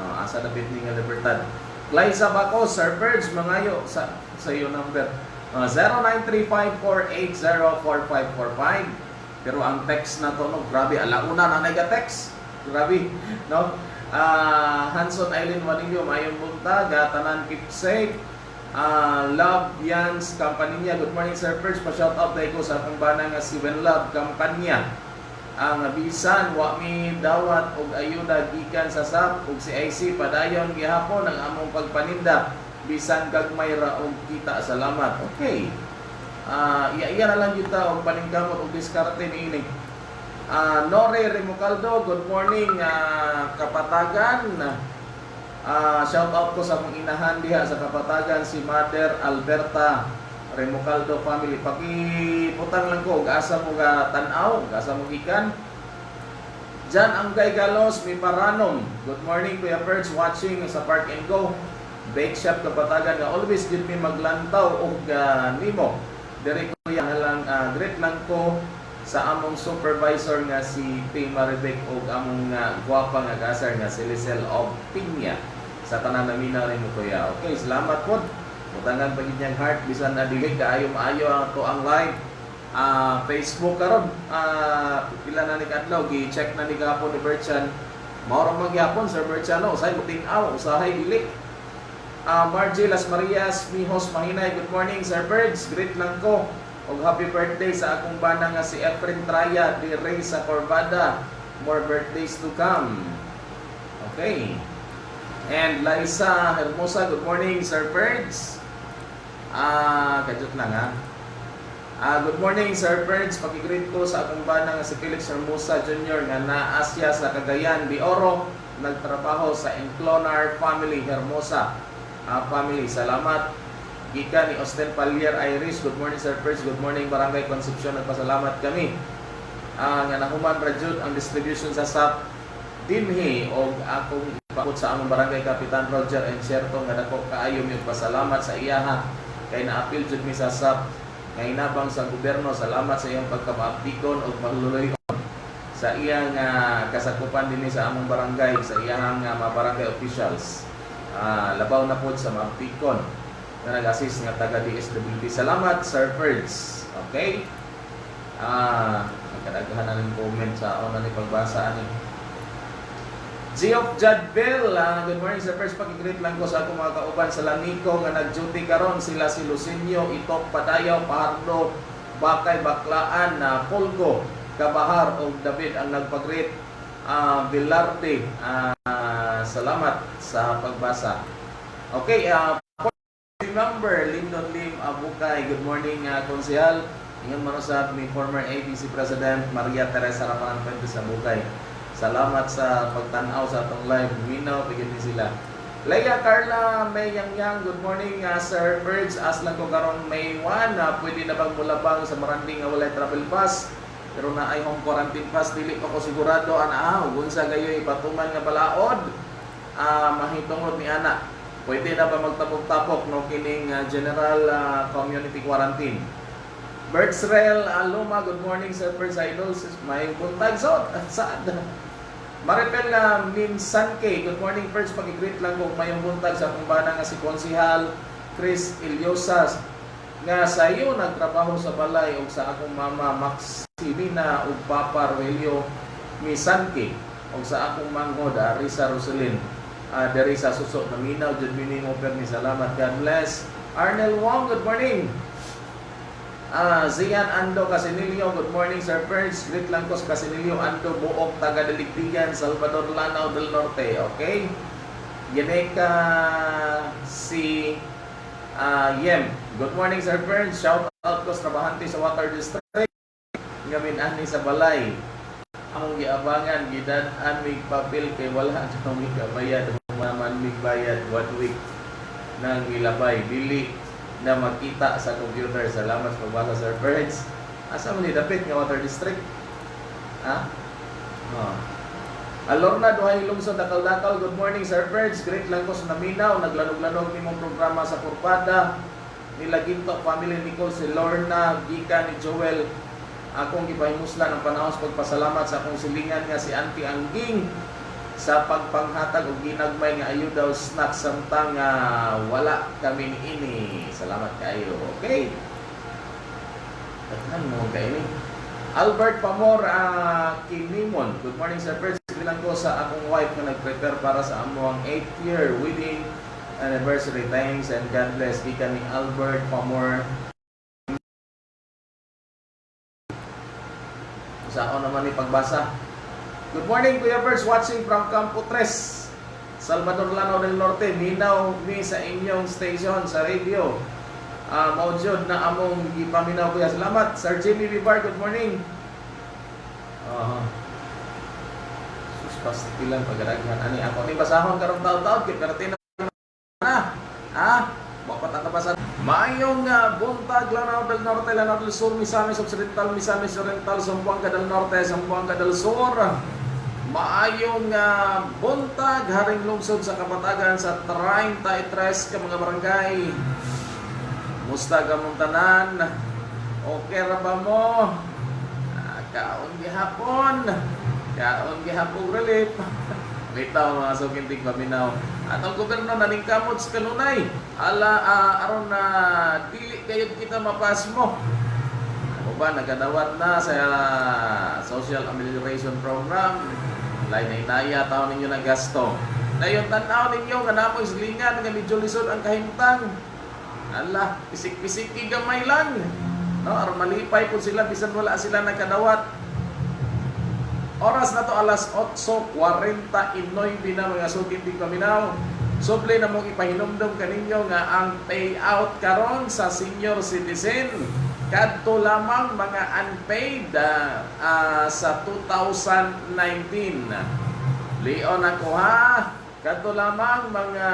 uh, asa dapit ni nga Libertad. Liza Bako, Sir Birds, mangayo sa sa iyo number uh, 0935-480-4545 pero ang text na to no, grabe alauna na nega text. Grabe no? Uh, Hanson Island Manilio mayong buntag tanan keep Ah, Love Yans Kampanya. Good morning Sir First, pa-shout out tayo ko sa akong bana nga si When Love Kampanya. Ang bisan wa mi dawat og ayuda gikan sa SAP ug si IC padayon gihapon ang among pagpaninda bisan gagmay ra og kita. Salamat. Okay. Ah, iya-iya na lang kita og paningkamot og diskarte niini. Ah, Nore Remocaldo, good morning ah, kapatagan. Ah, shout out ko sa mga inahan diha sa Kapatagan si Mother Alberta Remocaldo family. Pakiputang lang ko ug asa mo ga tan-aw, ug asa mo gikan. Jan Anggay Galos, mi Paranom. Good morning Kuya Perch watching sa Park and Go. Bake Shop Kapatagan nga always gid mi maglantaw og ah, nimo. Diri ko yan lang ah, great lang ko sa among supervisor nga si P. Maribek ug among uh, gwapa nga gasar nga si Lisel of Piña sa tanan namin na rin mo kuya. Okay, salamat po. Butangan pa gid heart bisan na dili kaayo maayo ang to ang live. Ah, Facebook karon ah pila na ni kadlaw gi-check na ni gapon ni Berchan. Mao magyapon Sir Berchano usay mo tin-aw usahay dili. Ah, Margie Las Marias, Mihos Mahinay, good morning Sir Birds, great lang ko. Og happy birthday sa akong bana nga si Efren Traya di Rey sa Corvada. More birthdays to come. Okay. And Liza Hermosa, good morning Sir Birds. Ah, kajut lang ha. Ah, good morning Sir Birds. Pagigreet ko sa akong bana nga si Felix Hermosa Jr. nga naa siya sa Cagayan de Oro. Nagtrabaho sa Enclonar Family Hermosa. Ah, family, salamat. Gika ni Austin Palier Iris. Good morning Sir Birds. Good morning Barangay Concepcion. Nagpasalamat kami. Ah, nga nahuman ra jud ang distribution sa SAP dinhi og akong ipakot sa among barangay Kapitan Roger and Sherto nga dako kaayo mi pasalamat sa iyaha kay naapil jud mi sa SAP nga inabang sa gobyerno salamat sa iyong pagkapaaptikon og pagluluyon sa iyang ah, kasakupan dinhi sa among barangay sa iyang uh, mga barangay officials Ah, labaw na pod sa maaptikon nga nag-assist nga taga DSWD salamat Sir Ferds okay? Ah nagkadaghan na ng comment sa una ni pagbasa ani Geoff Jadbel, ah, good morning sir. First, pakigreet lang ko sa akong mga kauban sa Laniko nga nag-duty karon sila si Lucinio, Itok, Padayaw, Pahardo, Bakay, Baklaan, na Polgo, Kabahar o David ang nagpag-greet. Ah, Velarde, ah, salamat sa pagbasa. Okay, ah, member Lyndon Lim Abukay, good morning uh, konsehal. Ingon man usab ni former ABC President Maria Teresa Ramanan Fuentes sa Bukay. Salamat sa pagtanaw sa atong live. Minaw, bigyan ni sila. Leia Carla May Yang Yang, good morning uh, Sir Birds. As lang ko karon May 1, uh, pwede na bang mulabang sa Maranding nga walay travel pass? Pero na ay home quarantine pass, dili pa ko sigurado ana ah, unsa gayoy patuman nga balaod. Ah, mahitungod ni ana. Pwede na ba magtapok-tapok no kining uh, general uh, community quarantine? Bertzrel Aluma, good morning Sir Birds Idols. May buntag so saan? Maripel na Min Sanke, good morning first pag-greet lang kung mayong buntag sa kumbana nga si Konsihal Chris Ilyosas nga sa iyo nagtrabaho sa balay ug sa akong mama Maximina ug Papa Rogelio Misanke ug sa akong manghod Arisa Roselyn. Uh, diri sa suso na minaw jud minimo permi salamat. God bless. Arnel Wong good morning Ah, Zian Ando Casinilio, good morning Sir Perch. Greet lang ko sa Casinilio Ando, Buok, taga Daligdigan, Salvador Lanao del Norte, okay? Yaneka si ah, Yem. Good morning Sir Perch. Shout out ko sa trabahante sa Water District. Ngamin ani sa balay. Among giabangan gidan-an mig papel kay wala jud mig bayad man mig bayad one week nang ilabay dili na makita sa computer. Salamat sa pagbasa Sir Birds. Asa mo ni Dapit nga Water District? Ha? Oh. Alorna Duhay Lungsod Dakal-Dakal. Good morning Sir Birds. Great lang ko sa Naminaw. Naglanog-lanog ni mong programa sa Kurpada. Nila Ginto Family Nicole si Lorna, Gika ni Joel. Akong gipahimuslan ng panahon sa pagpasalamat sa akong silingan nga si Auntie Angging sa pagpanghatag og ginagmay nga ayuda o snack samtang nga wala kami ini. Salamat kayo. Okay? Taghan mo kayo ni. Albert Pamor uh, Kinimon. Good morning sir. First, bilang ko sa akong wife nga nag-prepare para sa among 8th year wedding anniversary. Thanks and God bless. Di ni Albert Pamor. Saan naman ni pagbasa? Good morning Kuya Birds watching from Campo Tres Salvador Lanao del Norte. Minaw mi sa inyong station sa radio. Uh, Maudjod na among gipaminaw kuya. Salamat Sir Jimmy Bibar Good morning. Uh, Sus pastilan pagaraghan Ani ako ni basahon karong taon-taon karatin na. Ha? Bapat ang kapasan Maayong uh, buntag Lanao del Norte Lanao del Sur Misamis Occidental Misamis Oriental Zamboanga del Norte Zamboanga del Sur Maayong uh, buntag, haring lungsod sa Kapatagan sa 33 ka mga barangay. Musta ka mong tanan? Okay ra ba mo? Ah, kaon gihapon. Kaon gihapon relief. Litaw mga sukintig paminaw. At ang gobyerno naningkamot sa kanunay. Ala, ah, aron na dili kayo kita mapas mo. Ano ba, nagadawat na sa social amelioration program. Lain na inaya, taon ninyo na gasto. Dayon tanaw ninyo nga namoy silingan nga medyo lisod ang kahimtang. Ala, pisik-pisik gamay lang. No, aron malipay po sila bisan wala sila nagkadawat. Oras na to alas 8.49 na mga sugid di paminaw. Suple na mong ipahinomdom kaninyo nga ang payout karon sa senior citizen kadto lamang mga unpaid ah, ah, sa 2019. Leon ako ha. Kadto lamang mga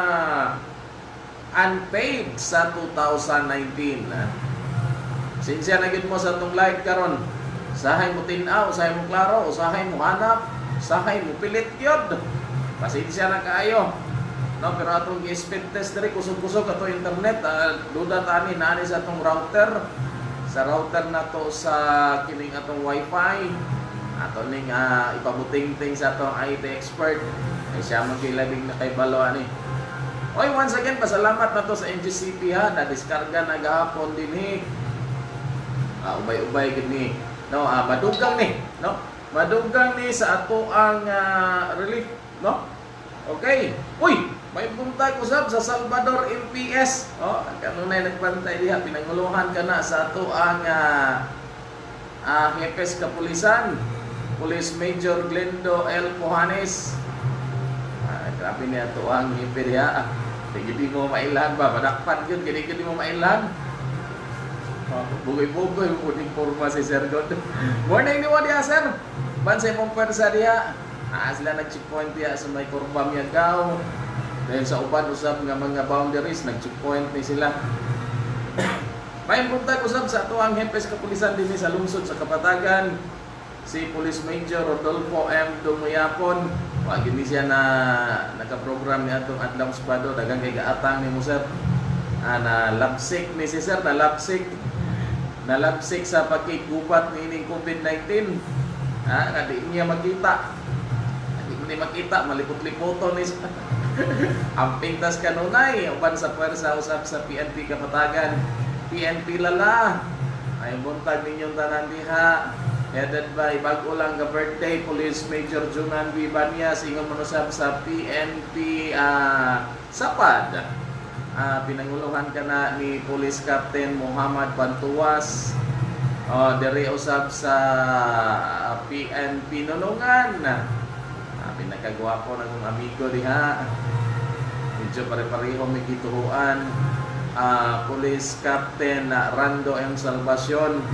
unpaid sa 2019. Sinsya na mo sa tong live karon. Sahay mo tinaw, sahay mo klaro, usahay mo hanap, sahay mo pilit gyud. Pasensya na kaayo. No, pero atong gi-speed test diri kusog-kusog ato internet, ah, duda tani nani sa atong router. Sa router na to sa kining atong wifi. Ato ning ah, ipabuting-ting sa atong IT expert. Ay siya man kay labing na kay balo ani. Oy, once again, pasalamat na to sa NGCP ha, na diskarga na gahapon din eh. Ah, ubay-ubay gid ni. No, ah, madugang ni, no? Madugang ni sa ato ang ah, relief, no? Okay. Uy, may buntag usab sa Salvador MPS. Oh, kanunay nagpantay diha pinanguluhan ka na sa ato ang ah, ah, Hepes Kapulisan. Police Major Glendo L. Pujanes. Ah, grabe niya to ang hiper ya. Hindi mo mailan ba? Madakpan yun. Gini-gini mo mailan. Bugoy-bugoy mo din forma si Sir God. Morning ni Wadia, Sir. Bansay mong pwersa diha. Ah, sila nag-checkpoint diha sa may kurba Miagaw. Dahil sa uban usab nga mga boundaries, nag-checkpoint ni sila. May buntag usab sa ato ang hepes kapulisan din sa lungsod sa Kapatagan. Si Police Major Rodolfo M. Dumuyapon. Wa gini siya na naka-program ni atong Adlam Spado dagang kay gaatang ni mo sir. Ah, na lapsik ni si sir na lapsik na lapsik sa pagkigubat ni ining COVID-19. Ha, nga niya makita. Di mo makita, malipot-lipoto ni siya. Amping tas kanunay, uban sa pwersa usab sa PNP Kapatagan. PNP lala. Ay buntag ninyong tanan diha. Headed by bago lang ka birthday Police Major Junan Vibanyas ingon mo sa PNP ah, Sapad. Ah, pinanguluhan ka na ni Police Captain Muhammad Bantuwas. Oh, diri usab sa ah, PNP Nulungan. Ah, pinakagwapo na kong amigo diha. Medyo pare-pareho may gituhuan. Ah, Police Captain ah, Rando M. Salvacion.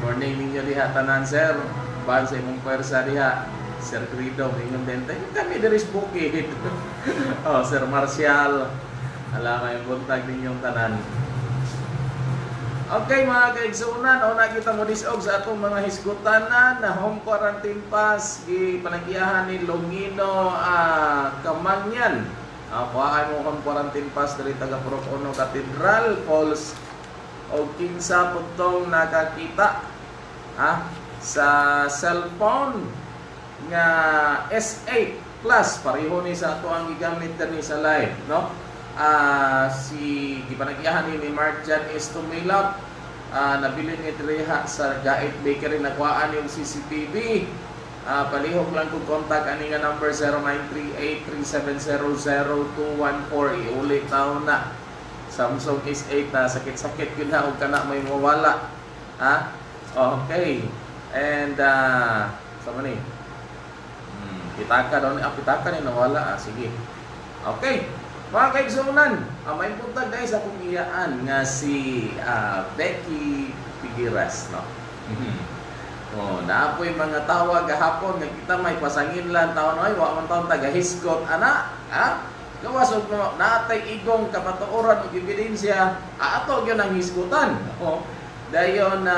Morning ninyo diha tanan sir. Ban sa imong pwersa diha. Sir Grido, ingon din tayo. Kami diri sa bukid. oh, Sir Marcial. Alam may buntag ninyong tanan. Okay mga kaigsunan, o nakita mo disog sa atong mga hisgutanan na home quarantine pass gi panagyahan ni Longino ah, Kamangyan. Uh, kuhaan mo home quarantine pass diri taga Purok Uno Cathedral Falls o kinsa putong nakakita ha, sa cellphone nga S8 Plus pareho ni sa ato ang gigamit ni sa live no ah si gipanagyahan ni ni Marjan is tumilap ah nabili ni Treha sa Gait Bakery. Nakuhaan yung CCTV ah palihok lang kung contact ani nga number 0938-3700214 iuli taon na. Samsung S8 na. Sakit-sakit yun na. Huwag ka na may mawala. Ha? Okay. And ah sa man eh hmm, pitaka daw ni ah, pitaka ni nawala. Ah sige. Okay mga kaigsunan, uh, may puntag dahil sa kong iyaan nga si ah, Becky Figueras, no? oh, naapoy mga tawag gahapon nga kita may pasangin lang taon ay wa man taon taga hiskot ana, ha? Gawas og no, natay igong kapatuoran ug ebidensya, ato gyud ang hiskutan. Oh, dayon na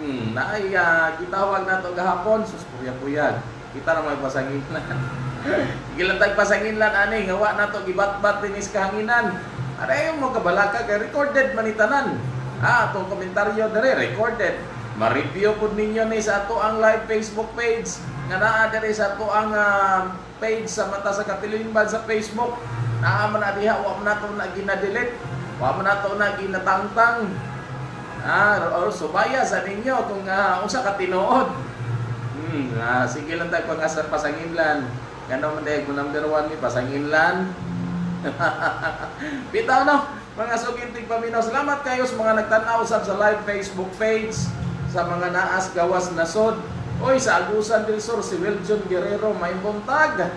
hmm, naay uh, gitawag nato gahapon sus puyag-puyag. Kita na may pasangin lang. Sige lang tag pasanginlan ani nga wa nato gibat-bat dinis kahanginan. Aray mo kabalaka kay recorded manitanan. Ah, atong komentaryo dere recorded. Ma-review pud ninyo ni sa ato ang live Facebook page nga naa dere sa ato ang ah, page sa mata sa katilinban sa Facebook. Naa man na diha wa man nato na gina-delete. Wa man nato na ginatangtang. Ah, or subaya sa ninyo kung uh, unsa ka tinuod. Hmm, ah, sige lang tayo pag asa pasanginlan. Kano man dahil ko number one ni pasanginlan. Bitaw no, mga suginting paminaw. Salamat kayo sa mga nagtanaw sa live Facebook page sa mga naas gawas nasod. Oy, sa Agusan del Sur, si Wiljon Guerrero, may buntag.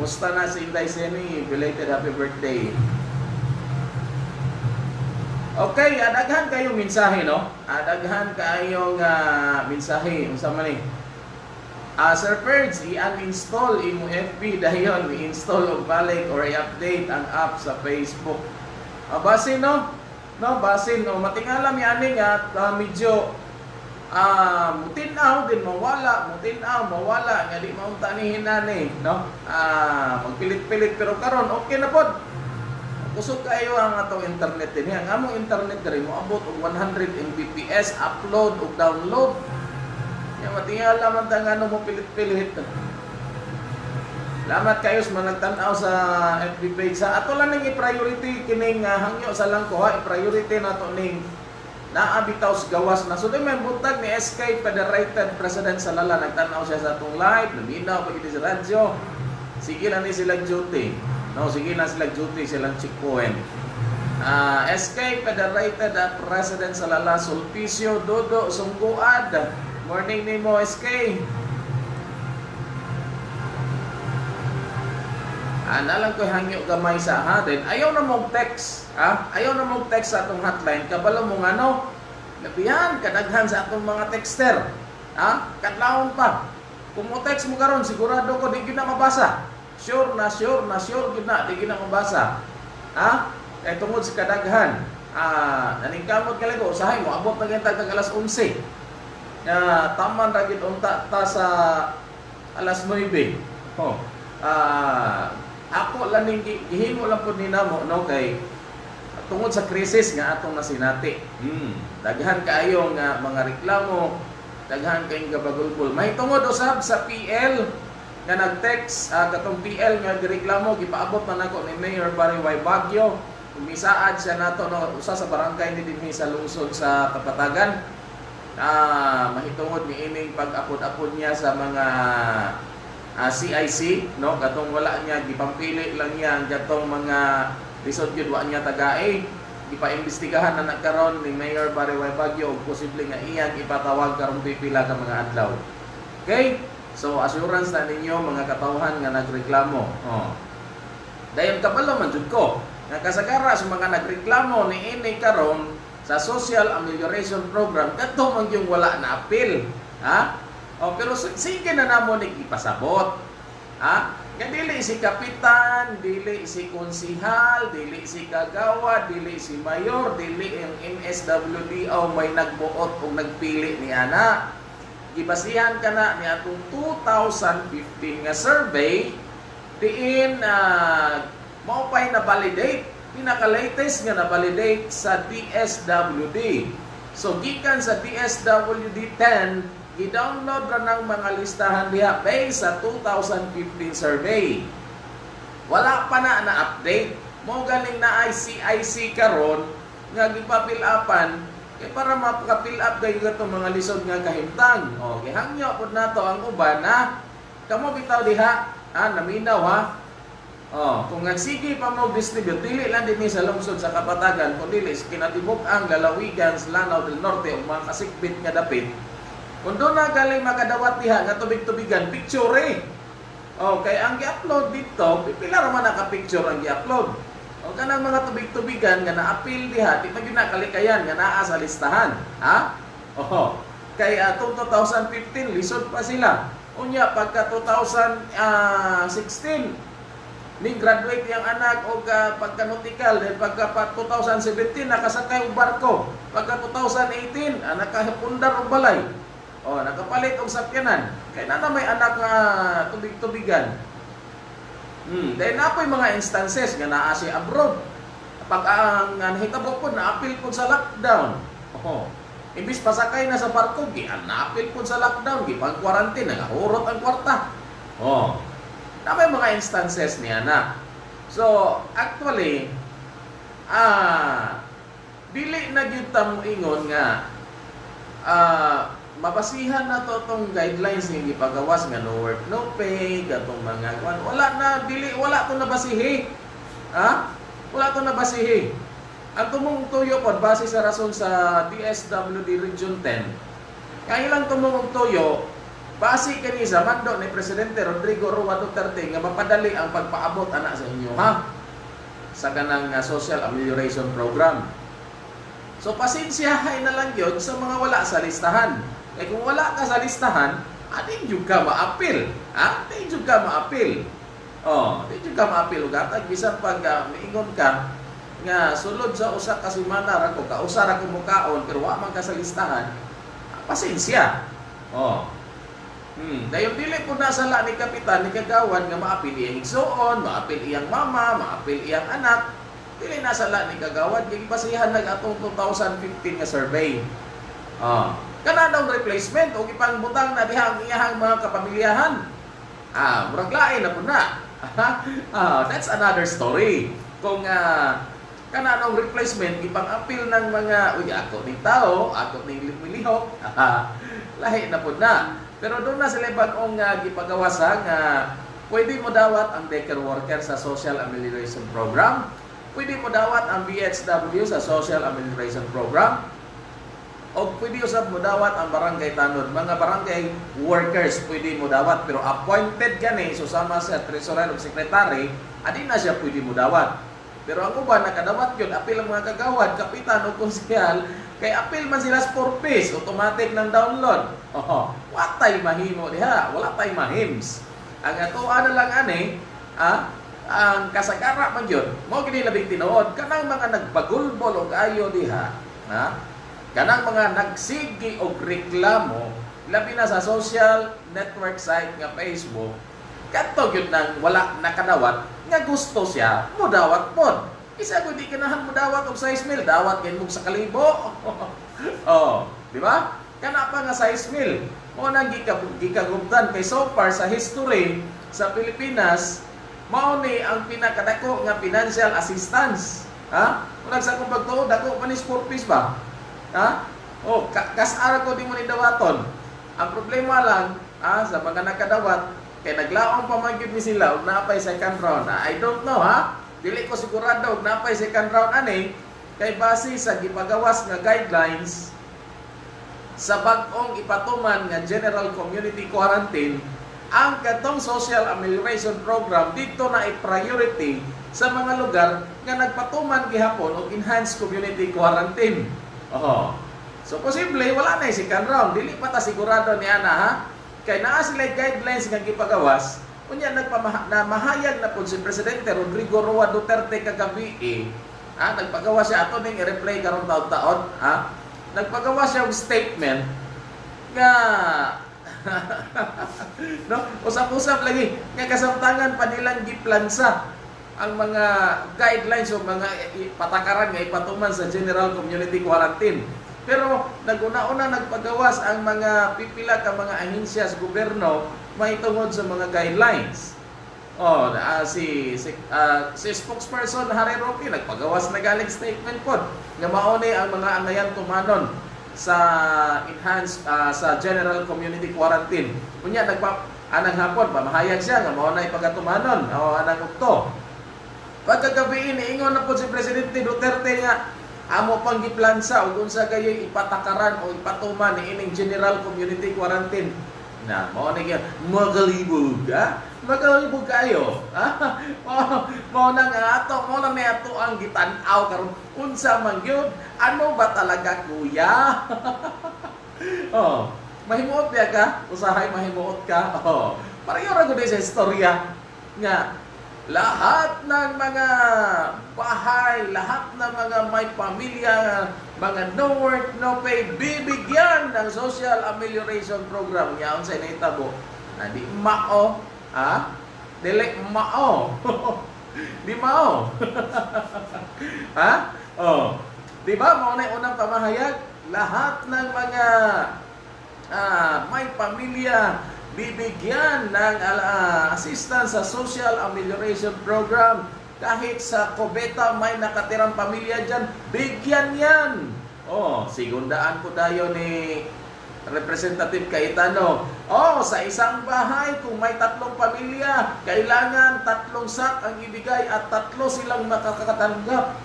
Musta na si Inday Seni? Belated happy birthday. Okay, adaghan kayong mensahe, no? Adaghan kayong uh, mensahe. Unsa man ni? Ah, Sir Ferds, i-uninstall imo FB dayon, i-install og balik or i-update ang app sa Facebook. Ah, basin no? No, basin no. Matingala mi ani nga ah, medyo ah mutinaw din mawala, mutinaw mawala nga di maunta ni hinani, no? Ah, magpilit-pilit pero karon okay na pod. Kusog kayo ang atong internet din. Ang among internet diri mo abot og 100 Mbps upload ug download. Yan, matingala man ta nga ano mo pilit-pilit. Salamat kayo sa mga nagtanaw sa FB page. Sa ato lang ning i-priority kining uh, hangyo sa lang ko ha, i-priority nato ning naabitaw sa gawas na. So di may buntag ni SK Federated President sa Lala nagtanaw siya sa atong live, luminaw pag sa radyo. Sige na ni silang duty. No, sige na silang duty silang chikpuin. Ah, SK Federated at President sa Lala Sulpicio Dodo Sungguad. Morning ni mo SK. Ana lang ko hangyo gamay sa ha din. Ayaw na mong text, ha? Ayaw na mong text sa atong hotline. Kabalo mo ano? Labihan kadaghan sa atong mga texter. Ha? Kadlawon pa. Kung mo text mo karon sigurado ko di na mabasa. Sure na sure na sure gyud na di na mabasa. Ha? Kay tungod sa kadaghan. Ah, naningkamot ka lang usahay mo abot na gyud tag alas 11. Na taman ra gyud unta ta sa alas 9. Oh. Ah, ako lang ning gi- gihimo lang pud ni namo no kay tungod sa krisis nga atong nasinati. Hmm. Daghan kaayo nga mga reklamo, daghan kayong gabagulbol. May tungod usab sa PL nga nag-text ah, katong PL nga gireklamo gipaabot man nako ni Mayor Barry Y. Baguio. Umisaad siya nato no usa sa barangay ni dinhi sa lungsod sa Kapatagan. Ah, mahitungod ni ining pag-apod-apod niya sa mga ah, CIC no katong wala niya gipampili lang niya ang gatong mga lisod gyud wa niya tagae gipaimbestigahan na nagkaron ni Mayor Barry Y. Baguio ug posible nga iyang ipatawag karong pipila ka mga adlaw. Okay? So assurance na ninyo mga katawhan nga nagreklamo. Oh. Dayon kabalo man jud ko nga kasagara sa mga nagreklamo ni ini karon sa Social Amelioration Program kadto man yung wala na appeal. Ha? Oh, pero sige na namo ni ipasabot. Ha? Nga dili si kapitan, dili si konsihal, dili si kagawa, dili si mayor, dili yung MSWD o may nagbuot o nagpili ni ana. Gibasihan ka na ni atong 2015 nga survey diin uh, mao pay na validate pinaka-latest nga na validate sa DSWD. So gikan sa DSWD 10 i-download ra ng mga listahan diha based sa 2015 survey. Wala pa na na-update. Mo galing na ICIC karon nga gipa-fill upan kay para maka-fill up kayo itong mga lisod nga kahimtang. O, gihangyo pod nato ang uban na kamo bitaw diha, ah, naminaw ha. Oh, kung nagsige pa mo distribute, dili lang din sa lungsod sa Kapatagan, kung dili sa kinatibok ang lalawigan sa Lanao del Norte o mga kasikbit nga dapit, kung doon na galing makadawat diha nga tubig-tubigan, picture eh. Oh, kay ang gi-upload dito, pipila ra man naka-picture ang gi-upload. O kanang mga tubig-tubigan nga na-appeal diha, di pa gyud na kalikayan nga naa sa listahan, ha? Oh. Kay atong 2015 lisod pa sila. Unya pagka 2016 ni graduate yung anak og uh, pagka nautical then pagka pa 2017 nakasakay og barko. Pagka 2018 ah, nakahipundar og balay. Oh nakapalit og sakyanan. Kay na na may anak nga tubig-tubigan. Hmm then napoy mga instances nga naa si abroad. Pag ang uh, nahitabo po na appeal po sa lockdown. Oh imbis pasakay na sa barko gi na appeal po sa lockdown gi pag quarantine nagahurot ang kwarta. Oh na may mga instances niya na. So, actually, ah, dili na gyud mo ingon nga ah, mabasihan na to tong guidelines nga gipagawas nga no work no pay gatong mga kwan. Wala na dili wala to nabasihi. Ha? Wala to nabasihi. Ang tumong tuyo pod base sa rason sa DSWD Region 10 kaya ilang tumong tuyo base kani sa mando ni Presidente Rodrigo Roa Duterte nga mapadali ang pagpaabot ana sa inyo ha sa kanang uh, social amelioration program. So pasensyahay na lang yun sa mga wala sa listahan. Eh kung wala ka sa listahan, ating jud ka maapil. Ha? Ating jud ka maapil. Oh, ating jud ka maapil ug atag bisan pag uh, miingon ka nga sulod sa usa ka semana ra ko ka usa ra ko mukaon pero wa man ka sa listahan. Pasensya. Oh. Hmm, dayon dili po nasala ni kapitan ni kagawan nga maapil iyang igsoon, maapil iyang mama, maapil iyang anak. Dili nasala ni kagawan kay basihan nag atong 2015 nga survey. Ah, kana daw replacement o ipang butang na diha ang iyahang mga kapamilyahan. Ah, murag lain na po na. ah, that's another story. Kung ah, kana daw replacement ipang apil ng mga uy ako ni tao, ako ni milihok. lahi na po na. Pero doon na sila bagong uh, gipagawa sa nga pwede mo dawat ang daycare worker sa Social Amelioration Program. Pwede mo dawat ang BHW sa Social Amelioration Program. O pwede usab mo dawat ang barangay tanod. Mga barangay workers pwede mo dawat pero appointed gani so sama sa treasurer o secretary, adi na siya pwede mo dawat. Pero ang uban nakadawat yun, apil ang mga kagawad, kapitan o konsyal, kay apil man sila sa 4 piece, automatic ng download. Oh, wa tay mahimo diha, wala tay mahims. Ang ato ana lang ani, ah, ang kasagara man yun, mo gini labing tinuod kanang mga nagbagulbol og ayo diha, ha? Kanang mga nagsigi og reklamo labi na sa social network site nga Facebook kadto gyud nang wala nakadawat nga gusto siya mo dawat pod isa ko di kanahan mo dawat og size meal dawat kay mo sa kalibo. Oh di ba? Kana pa nga size meal mo nang gika gikagubtan kay so far sa history sa Pilipinas mao ni ang pinakadako nga financial assistance. Ha? Kung sa kong pagtuo dako pa ni fees ba? Ha? Oh ka kasara ko di mo ni dawaton. Ang problema lang ah, sa mga nakadawat kay naglaong pa man gyud mi sila og naapay second round. I don't know ha. Dili ko sigurado og naapay second round ani kay base sa gipagawas nga guidelines sa bag-ong ipatuman nga General Community Quarantine ang katong social amelioration program dito na i-priority sa mga lugar nga nagpatuman gihapon og enhanced community quarantine. Oh. So posible wala na si second round, dili pa ta sigurado ni ana ha. Kay naa sila guidelines nga gipagawas, unya nagpamaha na mahayag pud si presidente Rodrigo Roa Duterte kagabi eh. Ha, nagpagawa siya ato ning i-replay karon taon-taon, ha? Nagpagawa siya og statement nga no, usap-usap lagi nga kasamtangan pa nilang giplansa ang mga guidelines o mga patakaran nga ipatuman sa General Community Quarantine. Pero naguna-una nagpagawas ang mga pipila ka mga ahensya sa gobyerno may sa mga guidelines. Oh, ah, si si, ah, si spokesperson Harry Roque nagpagawas na galing statement pod nga mauni ang mga angayan tumanon sa enhanced ah, sa General Community Quarantine. Unya nagpa anang hapon pamahayag siya nga mao na ipagatumanon o anang ukto. Pagkagabi iniingon na po si Presidente Duterte nga amo pang giplansa ug unsa gayoy ipatakaran o ipatuman ni ining General Community Quarantine. Na mao ni gyud magalibog ha? Magalibog kayo. Ha? Mao mao na nga ato mao na may ato ang gitan-aw karon unsa man gyud ano ba talaga kuya? oh, mahimuot biya ka? Usahay mahimuot ka? Oh, pareho ra gud sa istorya nga lahat ng mga bahay, lahat ng mga may pamilya, mga no work, no pay, bibigyan ng social amelioration program. Yaon sa initabo. Na di mao, ha? Dili mao. di mao. ha? Oh. Di ba, mao na unang pamahayag? Lahat ng mga ah, may pamilya, bibigyan ng ah, assistance sa Social Amelioration Program. Kahit sa Cobeta may nakatirang pamilya dyan, bigyan yan. Oh, sigundaan po tayo ni Representative Cayetano. Oh, sa isang bahay, kung may tatlong pamilya, kailangan tatlong sak ang ibigay at tatlo silang makakatanggap.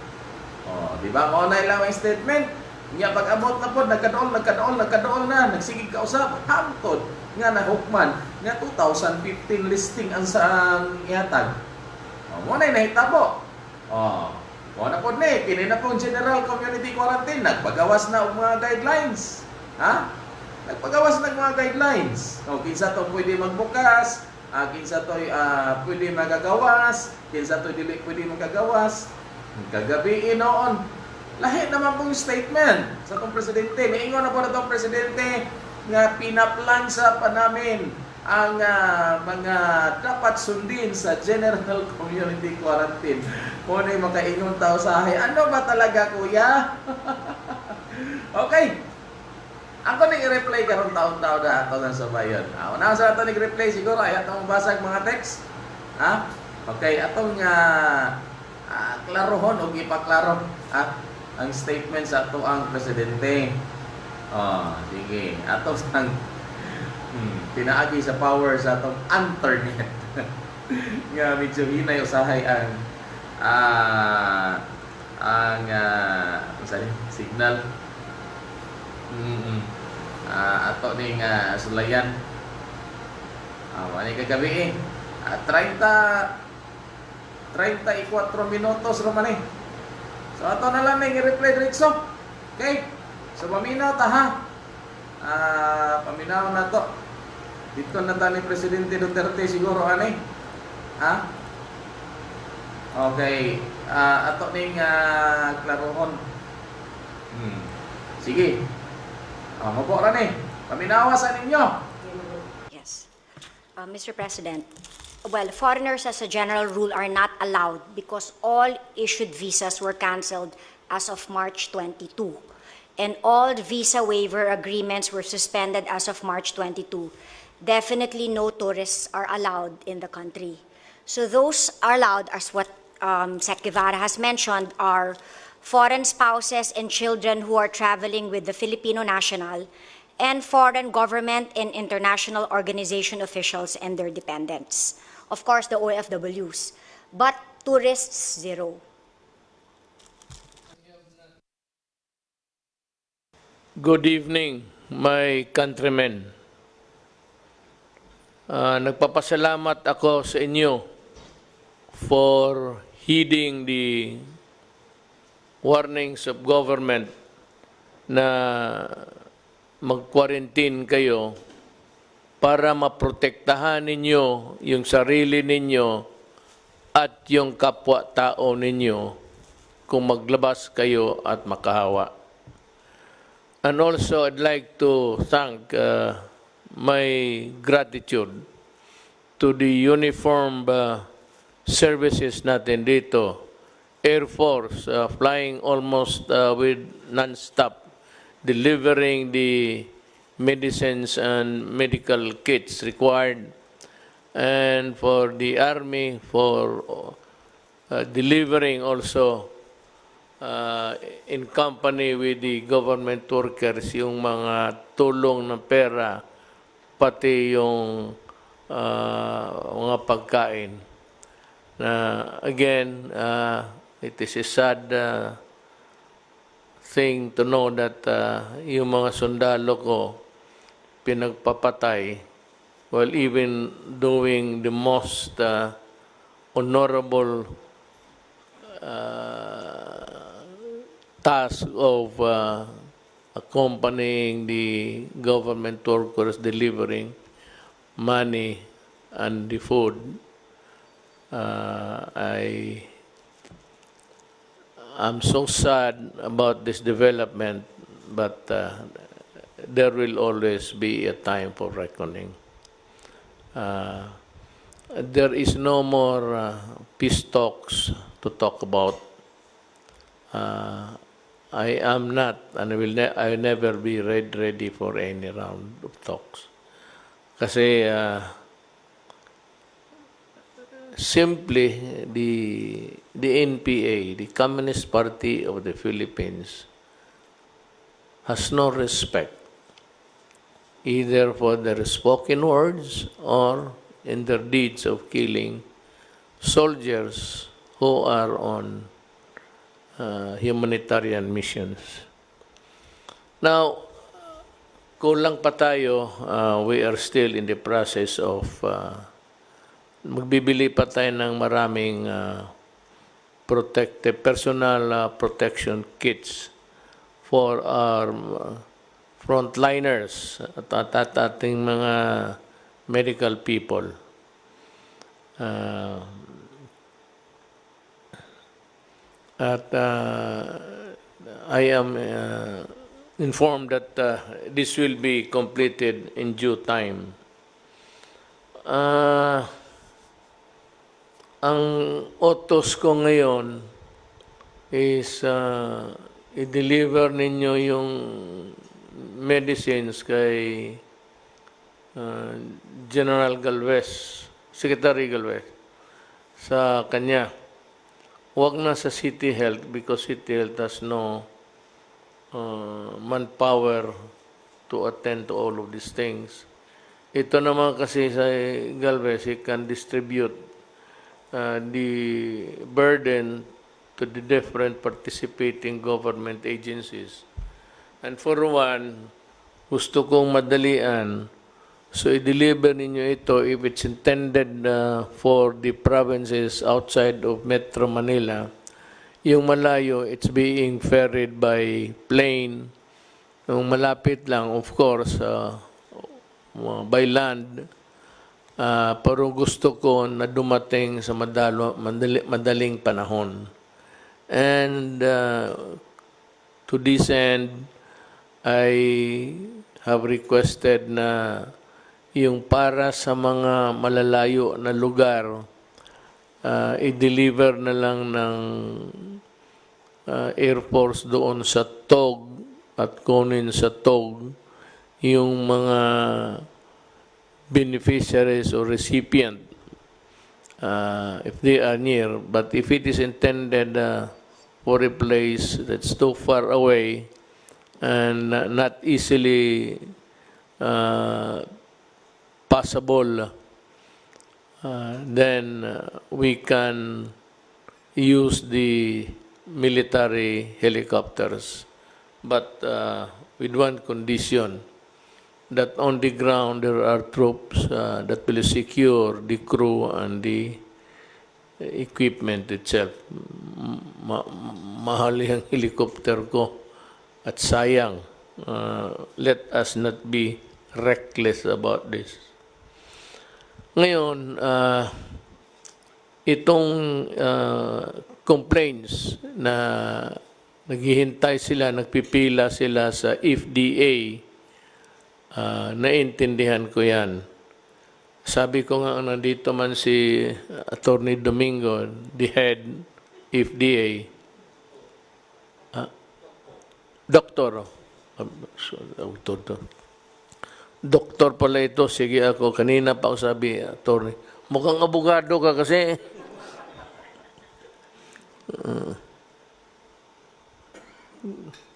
Oh, di ba? Mo na ilang ang statement. Nga pag-abot na po, nagkadool, nagkadool, nagkadool na, nagsigig ka usap, hangtod nga na hukman, nga 2015 listing ang sa ihatag. Oh, mo na nahitabo. Oh, mo na po ni, kini na pong General Community Quarantine, nagpagawas na og mga guidelines. Ha? Nagpagawas na mga guidelines. O, kinsa to pwede magbukas, ah, kinsa to ah, pwede magagawas, kinsa to dili pwede magagawas. Kagabi noon, lahi naman pong statement sa itong presidente. Niingon na po na itong presidente nga pinaplan sa pa namin ang ah, mga dapat sundin sa General Community Quarantine. Kung yung makaingon tao sa ahay, ano ba talaga kuya? okay. Ako nang i-reply karon taon-taon na ato ng sabayon. Ah, una sa ato nag-reply siguro ay atong basag mga text. Ha? Okay, atong uh, klarohon o ipaklaro ha? ang statement sa ato ang presidente. Oh, sige. Ato sang hmm, pinaagi sa power sa atong internet. nga medyo hinay usahay ang ah ang uh, signal Mm. Ah, ato ning uh, sulayan. Ah, wani kagabi eh. Ah, 30 34 minutos raman eh. So ato na lang ning i-reply diretso. Okay? So paminaw ta ha. Ah, paminaw na to. Dito na ta ni Presidente Duterte siguro ani. Ha? Okay. Ah, ato ning uh, klarohon. Hmm. Sige. Ah, mapo ra ni. Paminawa sa ninyo. Yes. Uh, Mr. President, well, foreigners as a general rule are not allowed because all issued visas were canceled as of March 22. And all visa waiver agreements were suspended as of March 22. Definitely no tourists are allowed in the country. So those are allowed, as what um, Sec Guevara has mentioned, are foreign spouses and children who are traveling with the Filipino national, and foreign government and international organization officials and their dependents. Of course, the OFWs. But tourists, zero. Good evening, my countrymen. Ah, nagpapasalamat ako sa inyo for heeding the warnings of government na mag-quarantine kayo para maprotektahan ninyo yung sarili ninyo at yung kapwa-tao ninyo kung maglabas kayo at makahawa. And also, I'd like to thank uh, my gratitude to the uniformed uh, services natin dito. Air Force uh, flying almost uh, with non-stop, delivering the medicines and medical kits required. And for the Army, for uh, delivering also uh, in company with the government workers yung mga tulong ng pera pati yung uh, mga pagkain. Na again uh, it is a sad uh, thing to know that uh, yung mga sundalo ko pinagpapatay while even doing the most uh, honorable uh, task of uh, accompanying the government workers delivering money and the food. Uh, I am so sad about this development, but uh, there will always be a time for reckoning. Uh, there is no more uh, peace talks to talk about. Uh, I am not, and I will, ne- I will never be ready, ready for any round of talks. Kasi ah, simply the the NPA, the Communist Party of the Philippines, has no respect either for their spoken words or in their deeds of killing soldiers who are on uh, humanitarian missions. Now, kulang pa tayo, uh, we are still in the process of uh, magbibili pa tayo ng maraming uh, personal uh, protection kits for our uh, frontliners at, at, at ating mga medical people. Uh, at uh, I am uh, informed that uh, this will be completed in due time. Ang otos ko ngayon is i-deliver ninyo yung medicines kay uh, General Galvez, Secretary Galvez, sa kanya. Huwag na sa City Health because City Health has no uh, manpower to attend to all of these things. Ito naman kasi sa Galvez, he can distribute uh, the burden to the different participating government agencies. And for one, gusto kong madalian, so i-deliver ninyo ito if it's intended uh, for the provinces outside of Metro Manila. Yung malayo, it's being ferried by plane. Yung malapit lang, of course, uh, by land. Uh, pero gusto ko na dumating sa madalo, madali, madaling panahon. And uh, to this end, I have requested na yung para sa mga malalayo na lugar, uh, i-deliver na lang ng uh, Air Force doon sa TOG at kunin sa TOG yung mga beneficiaries or recipient uh, if they are near. But if it is intended uh, for a place that's too far away and not easily uh, possible, uh, then uh, we can use the military helicopters, but uh, with one condition that on the ground there are troops uh, that will secure the crew and the equipment itself. Ma- mahal yung helicopter ko at sayang. Uh, let us not be reckless about this. Ngayon, uh, itong uh, complaints na naghihintay sila, nagpipila sila sa FDA, uh, naintindihan ko yan. Sabi ko nga, nandito man si Attorney Domingo, the head FDA, ah, doktor, ah, doktor to. Doktor pala ito, sige ako, kanina pa ako sabi, attorney, mukhang abogado ka kasi.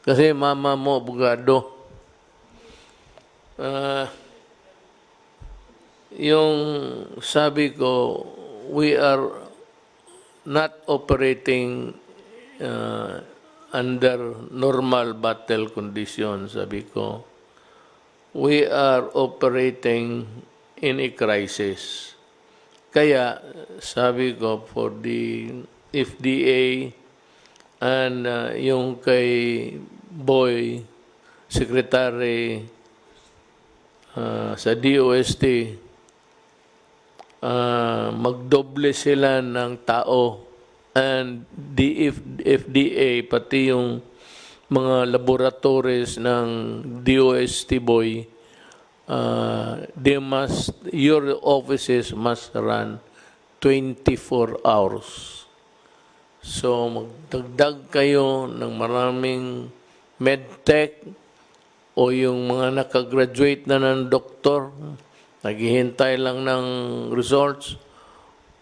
Kasi mama mo, abogado. Uh, yung sabi ko, we are not operating uh, under normal battle conditions, sabi ko. We are operating in a crisis. Kaya, sabi ko, for the FDA and uh, yung kay Boy, Secretary uh, sa DOST, uh, magdoble sila ng tao and the FDA pati yung mga laboratories ng DOST boy uh, they must your offices must run 24 hours. So magdagdag kayo ng maraming medtech o yung mga nakagraduate na ng doktor naghihintay lang ng results,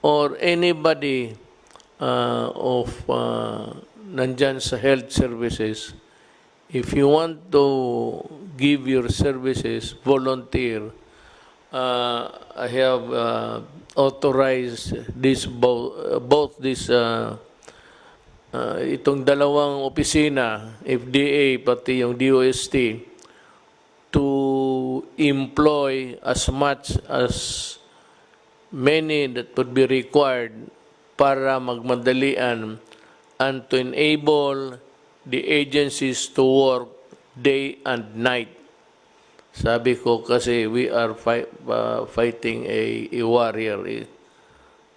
or anybody uh, of uh, nandyan sa health services, if you want to give your services, volunteer, uh, I have uh, authorized this both, both this uh, uh, itong dalawang opisina, FDA pati yung DOST, to employ as much as many that would be required para magmadalian and to enable the agencies to work day and night. Sabi ko kasi we are fi- uh, fighting a, a warrior, a,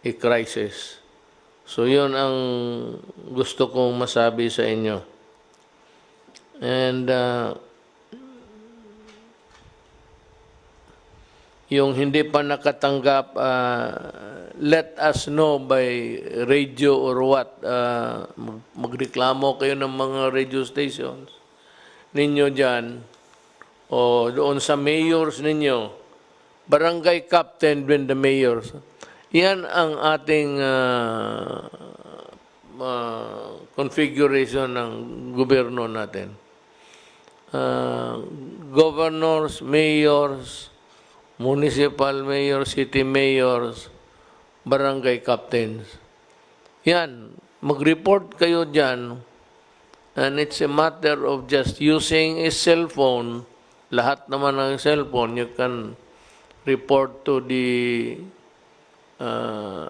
a crisis. So yun ang gusto kong masabi sa inyo. And uh, yung hindi pa nakatanggap, uh, let us know by radio or what. Uh, mag- magreklamo kayo ng mga radio stations ninyo dyan o doon sa mayors ninyo, barangay captain when the mayors. Yan ang ating uh, uh, configuration ng gobyerno natin. Uh, governors, mayors, municipal mayors, city mayors, barangay captains. Yan, mag-report kayo dyan and it's a matter of just using a cell phone. Lahat naman ng cellphone, you can report to the uh,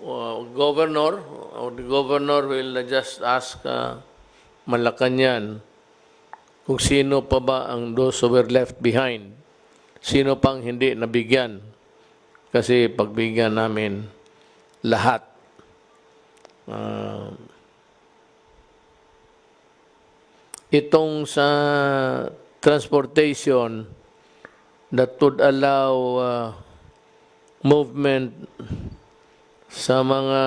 uh, governor or the governor will just ask uh, Malacanang kung sino pa ba ang those who were left behind. Sino pang hindi nabigyan. Kasi pagbigyan namin lahat. Uh, itong sa transportation that would allow uh, movement sa mga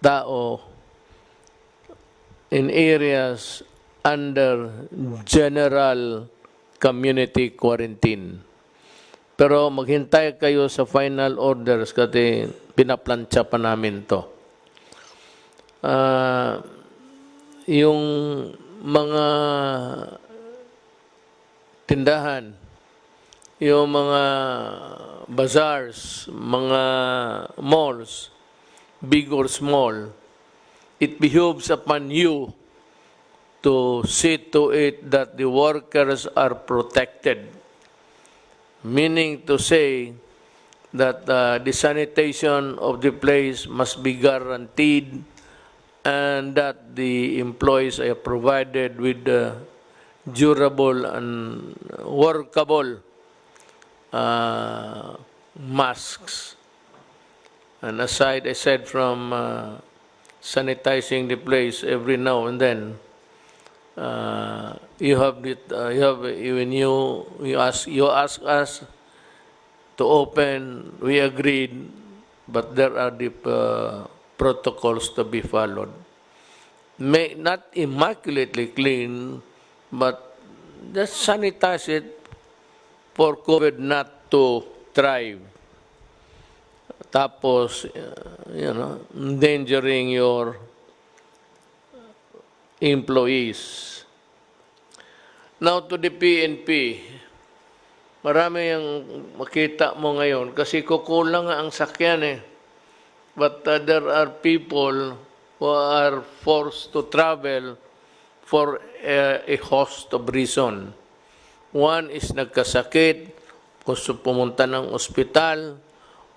tao in areas under general community quarantine. Pero maghintay kayo sa final orders kasi pinaplansya pa namin to. Ah, yung mga tindahan, yung mga bazaars, mga malls, big or small, it behoves upon you to see to it that the workers are protected. Meaning to say that uh, the sanitation of the place must be guaranteed and that the employees are provided with uh, durable and workable uh, masks. And aside, I said from uh, sanitizing the place every now and then, uh, you have uh, you have when you you ask you ask us to open, we agreed, but there are the uh, protocols to be followed. May not immaculately clean, but just sanitize it for COVID not to thrive. Tapos, uh, you know, endangering your employees. Now to the PNP, marami yung makita mo ngayon kasi kukulang ang sakyan eh. But uh, there are people who are forced to travel for a, a host of reason. One is nagkasakit, gusto pumunta ng ospital.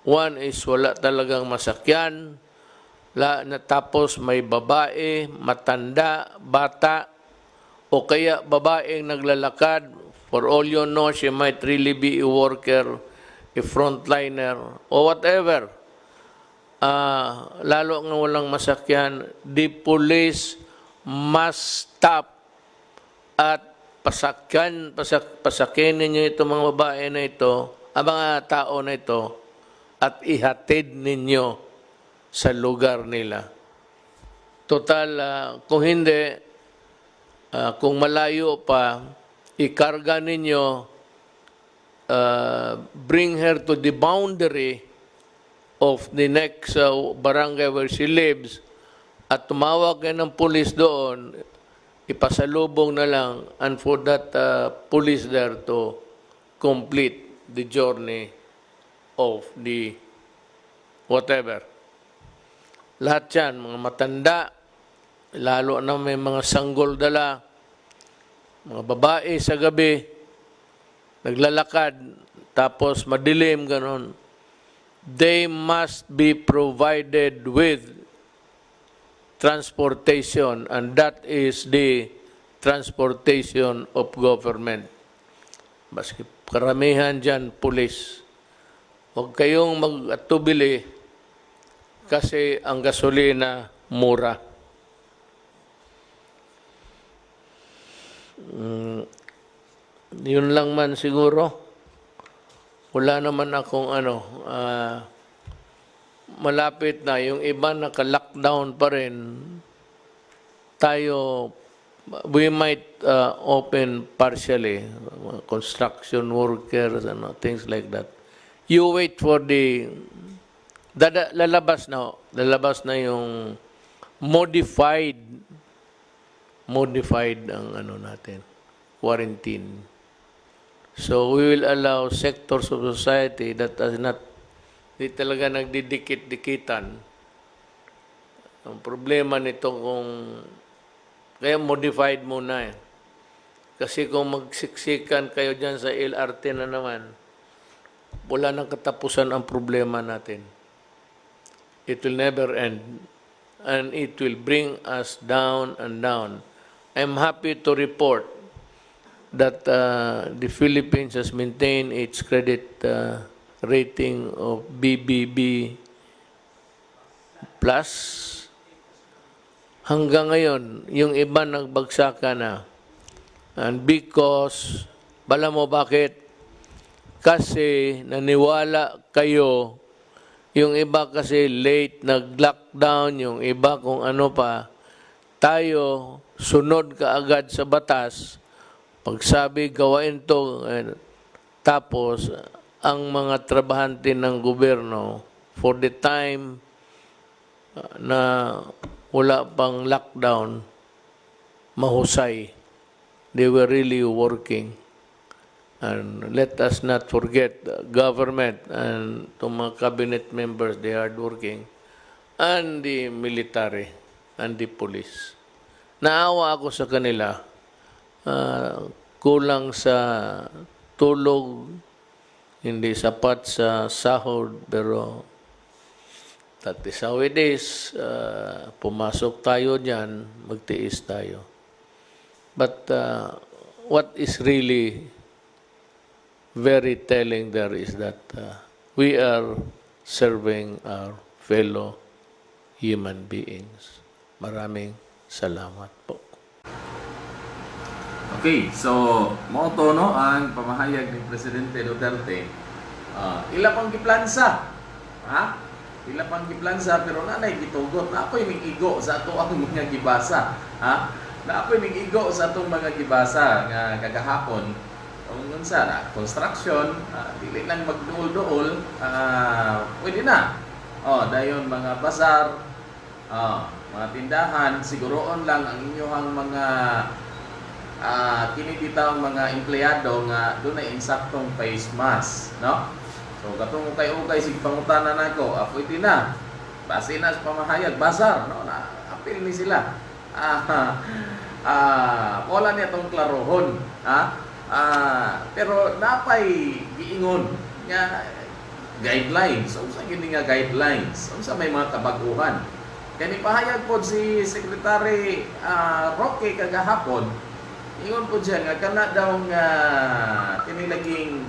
One is wala talagang masakyan. La, natapos may babae, matanda, bata, o kaya babaeng naglalakad. For all you know, she might really be a worker, a frontliner, or whatever. Ah, lalo nga walang masakyan, the police must stop at pasakyan, pasak, pasakin ninyo itong mga babae na ito, ang mga tao na ito, at ihatid ninyo sa lugar nila. Total, ah, kung hindi, ah, kung malayo pa, ikarga ninyo, uh, bring her to the boundary of the next uh, barangay where she lives at tumawag kayo ng police doon, ipasalubong na lang and for that uh, police there to complete the journey of the whatever. Lahat yan, mga matanda, lalo na may mga sanggol dala, mga babae sa gabi, naglalakad, tapos madilim, ganon. They must be provided with transportation and that is the transportation of government. Baski karamihan dyan, pulis. Huwag kayong mag-atubili kasi ang gasolina mura. Mm, yun lang man siguro. Wala naman akong ano, ah, malapit na. Yung iba naka-lockdown pa rin. Tayo, we might uh, open partially, uh, construction workers uh, things like that. You wait for the, dada, lalabas na, lalabas na yung modified, modified ang ano natin, quarantine. So we will allow sectors of society that are not di talaga nagdidikit-dikitan. Ang problema nito kung kaya modified muna eh. Kasi kung magsiksikan kayo dyan sa LRT na naman, wala nang katapusan ang problema natin. It will never end. And it will bring us down and down. I'm happy to report that uh, the Philippines has maintained its credit uh, rating of BBB plus. Hanggang ngayon yung iba nagbagsakan na. And because bala mo bakit? Kasi naniwala kayo yung iba kasi late nag-lockdown yung iba kung ano pa tayo sunod kaagad sa batas pagsabi gawain to tapos ang mga trabahante ng gobyerno for the time uh, na wala pang lockdown, mahusay. They were really working. And let us not forget the government and to mga cabinet members, they are working. And the military and the police. Naawa ako sa kanila. Uh, kulang sa tulog, hindi sapat sa sahod, pero that is how it is. Uh, pumasok tayo dyan, magtiis tayo. But uh, what is really very telling there is that uh, we are serving our fellow human beings. Maraming salamat po. Okay, so moto no ang pamahayag ni Presidente Duterte. Uh, ila pang giplansa. Ha? Ila pang giplansa pero nanay gitugot na ako'y migigo sa ato ang mga gibasa. Ha? Na ako'y migigo sa atong mga gibasa nga kagahapon. Kung unsa na construction, uh, dili lang magduol-duol, uh, pwede na. Oh, dayon mga bazar, oh, mga tindahan, siguroon lang ang inyong mga uh, kini bitaw mga empleyado nga doon na insaktong face mask, no? So katong ukay-ukay sig pangutana nako, ah, pwede na. Base na sa pamahayag, bazar, no? Na apil ni sila. Ah, ah, wala niya tong klarohon, ha? Ah, pero napay giingon nga guidelines. So, sa gini nga guidelines? So, sa may mga kabaguhan. Kani pahayag po si Secretary uh, Roque kagahapon, Ingon po siya nga kana daw nga tinilaging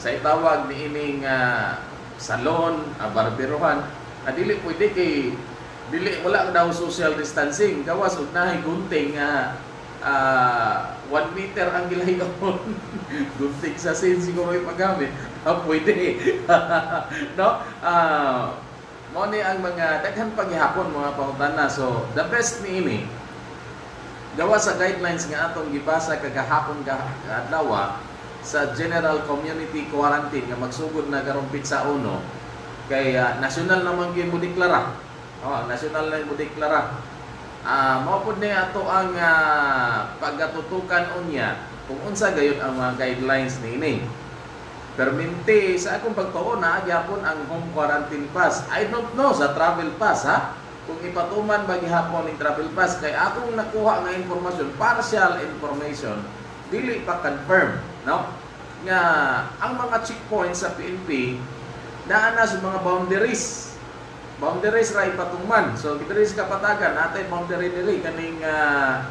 sa itawag ni ining uh, salon, uh, barberohan, na dili pwede kay dili wala daw social distancing. Gawas og nahay gunting nga uh, 1 meter ang gilayon gunting sa sin siguro yung paggamit ah, pwede. No? Uh, mo ni ang mga daghan paghihapon mga pangutana so the best ni ini gawa sa guidelines nga atong gibasa kagahapon ka adlaw sa general community quarantine nga magsugod na karon sa uno kay ah, national naman gyud mo deklara. Oh, national na mo deklara. Ah, mao pud ni ato ang ah, pagatutukan unya kung unsa gayud ang mga guidelines niini. Perminti sa akong pagtuo na gyapon ang home quarantine pass. I don't know sa travel pass ha. Kung ipatuman ba gihapon ning travel pass kay akong nakuha nga impormasyon, partial information, dili pa confirm, no? Nga ang mga checkpoints sa PNP naa na sa mga boundaries. Boundaries ra ipatuman. So diri sa kapatagan natay boundary diri kaning ah,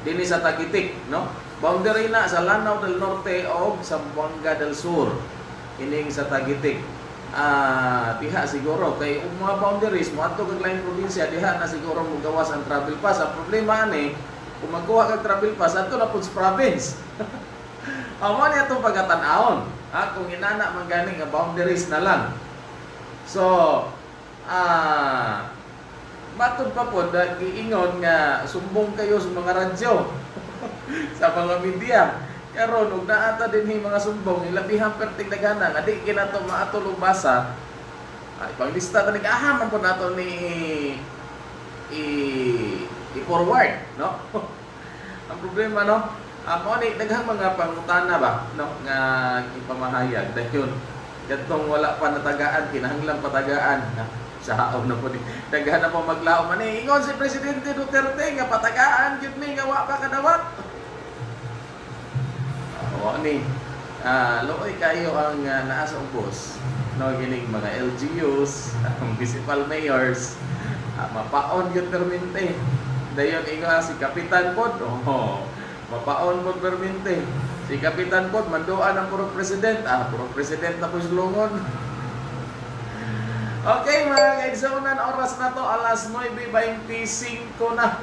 dinhi sa Tagitik, no? Boundary na sa Lanao del Norte o sa Buanga del Sur. Ining sa Tagitik. Ah, diha siguro kay ang mga boundaries mo adto kag lain probinsya diha na siguro mo gawas ang travel pass. Ang problema ani kung magkuha kag travel pass adto na pud sa province. Amo ni atong pagatan-aon. Ha, kung inana man gani nga boundaries na lang. So, ah Matod pa po, na giingon nga sumbong kayo sa mga radyo, sa mga media. Karon ug naata din hi mga sumbong, ilabihan perting dagana nga di kinato maatol og basa. Ay panglista ta nag-ahaman po nato ni i i-forward, no? Ang problema no, amo ni daghang mga pangutana ba, no, nga ipamahayag dayon. Gatong wala pa natagaan, kinahanglan patagaan. Ha? sa haom na po ni daghan na po maglaom man eh. ingon si presidente Duterte nga patagaan gyud ni nga wa pa kadawat o ni ah looy kayo ang uh, naa sa ubos no gining mga LGUs municipal mayors. Ah, mapaon gyud permente dayon ingon si kapitan pod. Oh mapaon pod permente si kapitan pod manduan ang puro president. Ah puro president na po sulungon Okay mga kaigsunan, oras na to, alas 9.25 na.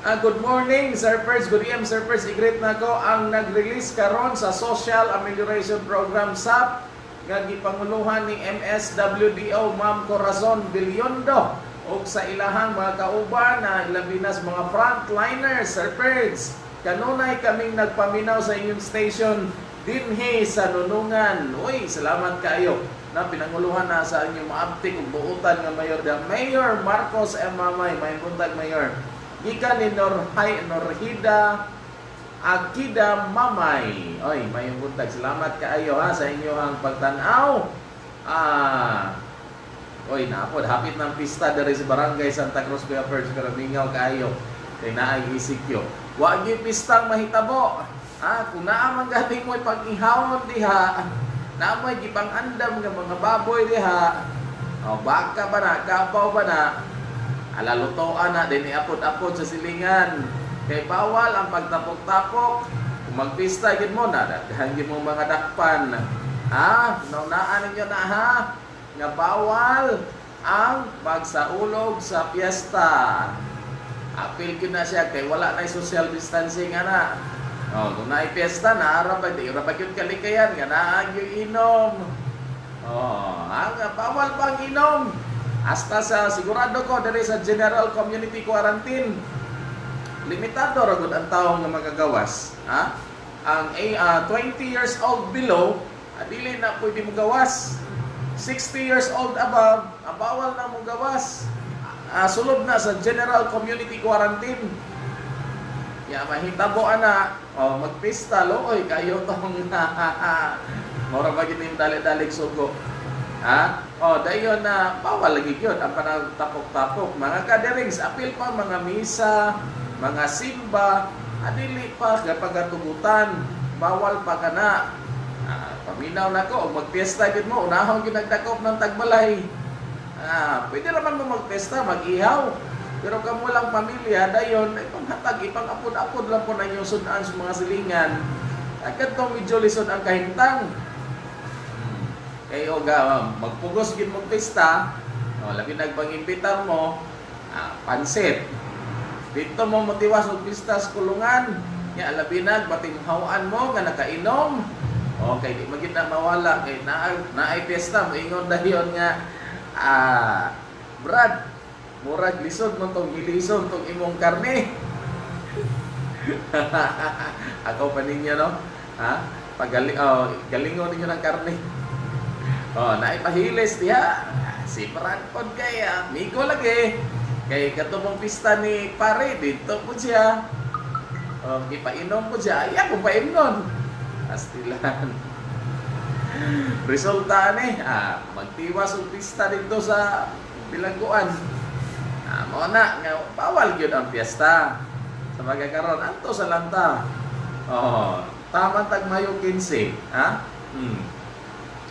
Ah, good morning, Sir Perz. Good Sir Perz. I-greet na ko ang nag-release karon sa Social Amelioration Program SAP nga gipanguluhan ni MSWDO Ma'am Corazon Bilyondo o sa ilahang mga kauban na ilabinas mga frontliners, Sir Perz. Kanunay kaming nagpaminaw sa inyong station dinhi sa Nunungan. Uy, salamat kayo na pinanguluhan na sa inyong maabtik ug buutan nga mayor da Mayor Marcos M. Mamay may buntag mayor gikan ni Norhay Norhida Akida Mamay. Oy may buntag salamat kaayo ha sa inyo ang pagtan-aw. Ah oy napod hapit ng pista diri sa barangay Santa Cruz Kuya First Karamingaw kaayo. Kay naay isikyo wa gyud pistang mahitabo. Ah kung naa man galing mo pag-ihawon diha Namay gipang andam nga mga baboy diha. O baka ba na, kabaw ba na? Alalutoan na din iapod-apod sa silingan. Kay bawal ang pagtapok-tapok. Kung magpista gid mo na, daghan mo mga dakpan. Ha? Naunaan ninyo na ha? Nga bawal ang pagsaulog sa piyesta. Apil gid na siya kay wala na social distancing ana. Oh, kung naay piyesta na ara pa di ra pa gyud kalikayan nga naa gyud inom. Oh, ang bawal pang inom. Hasta sa sigurado ko diri sa General Community Quarantine. Limitado ra gud ang tawo nga magagawas, ha? Ang eh, ah, 20 years old below, ah, dili na pwede mo gawas. 60 years old above, ah, bawal na mo gawas. Ah, sulod na sa General Community Quarantine. Ya mahitabo ana, oh, magpista loy kayo tong mura ba gid dali-dalig sugo. Ha? Oh, dayon na bawal lagi gyud ang panagtapok-tapok. Mga kaderings apil pa mga misa, mga simba, adili pa kapag tugutan, bawal pa kana. Ah, paminaw na ko, magpiesta gid mo, unahon gyud nagdakop ng tagbalay. Ah, pwede naman mo magpesta, mag-ihaw. Pero kamo lang pamilya, dayon, ay panghatag, ipang-apod-apod lang po na inyong sudan sa mga silingan. Agad to medyo lisod ang kahintang. Kayo ga, magpugos gid mo pista, o, labi nagpangimpitar mo, ah, pansit. Dito mo motiwas og pista kulungan, ya labi nag batinghawaan mo nga nakainom. Okay, di magid na mawala kay na naay piyesta mo ingon dayon nga ah Brad, Murag lisod mo tong gilisod tong imong karne. Ako pa ninyo, no? Ha? Pagaling, oh, galingon ninyo ng karne. Oh, naipahilis diha. Si Brandpod kay amigo lagi. Kay katubong pista ni pare dito po siya. Oh, ipainom po siya. Ay, ako paimnon. Astilan. Resulta ni, ah, magtiwas og pista dito sa bilangguan. Ah, mo na nga bawal gyud ang piyesta. Sa magkakaroon anto sa lanta. Oh, tama tag Mayo 15, ha? Hmm.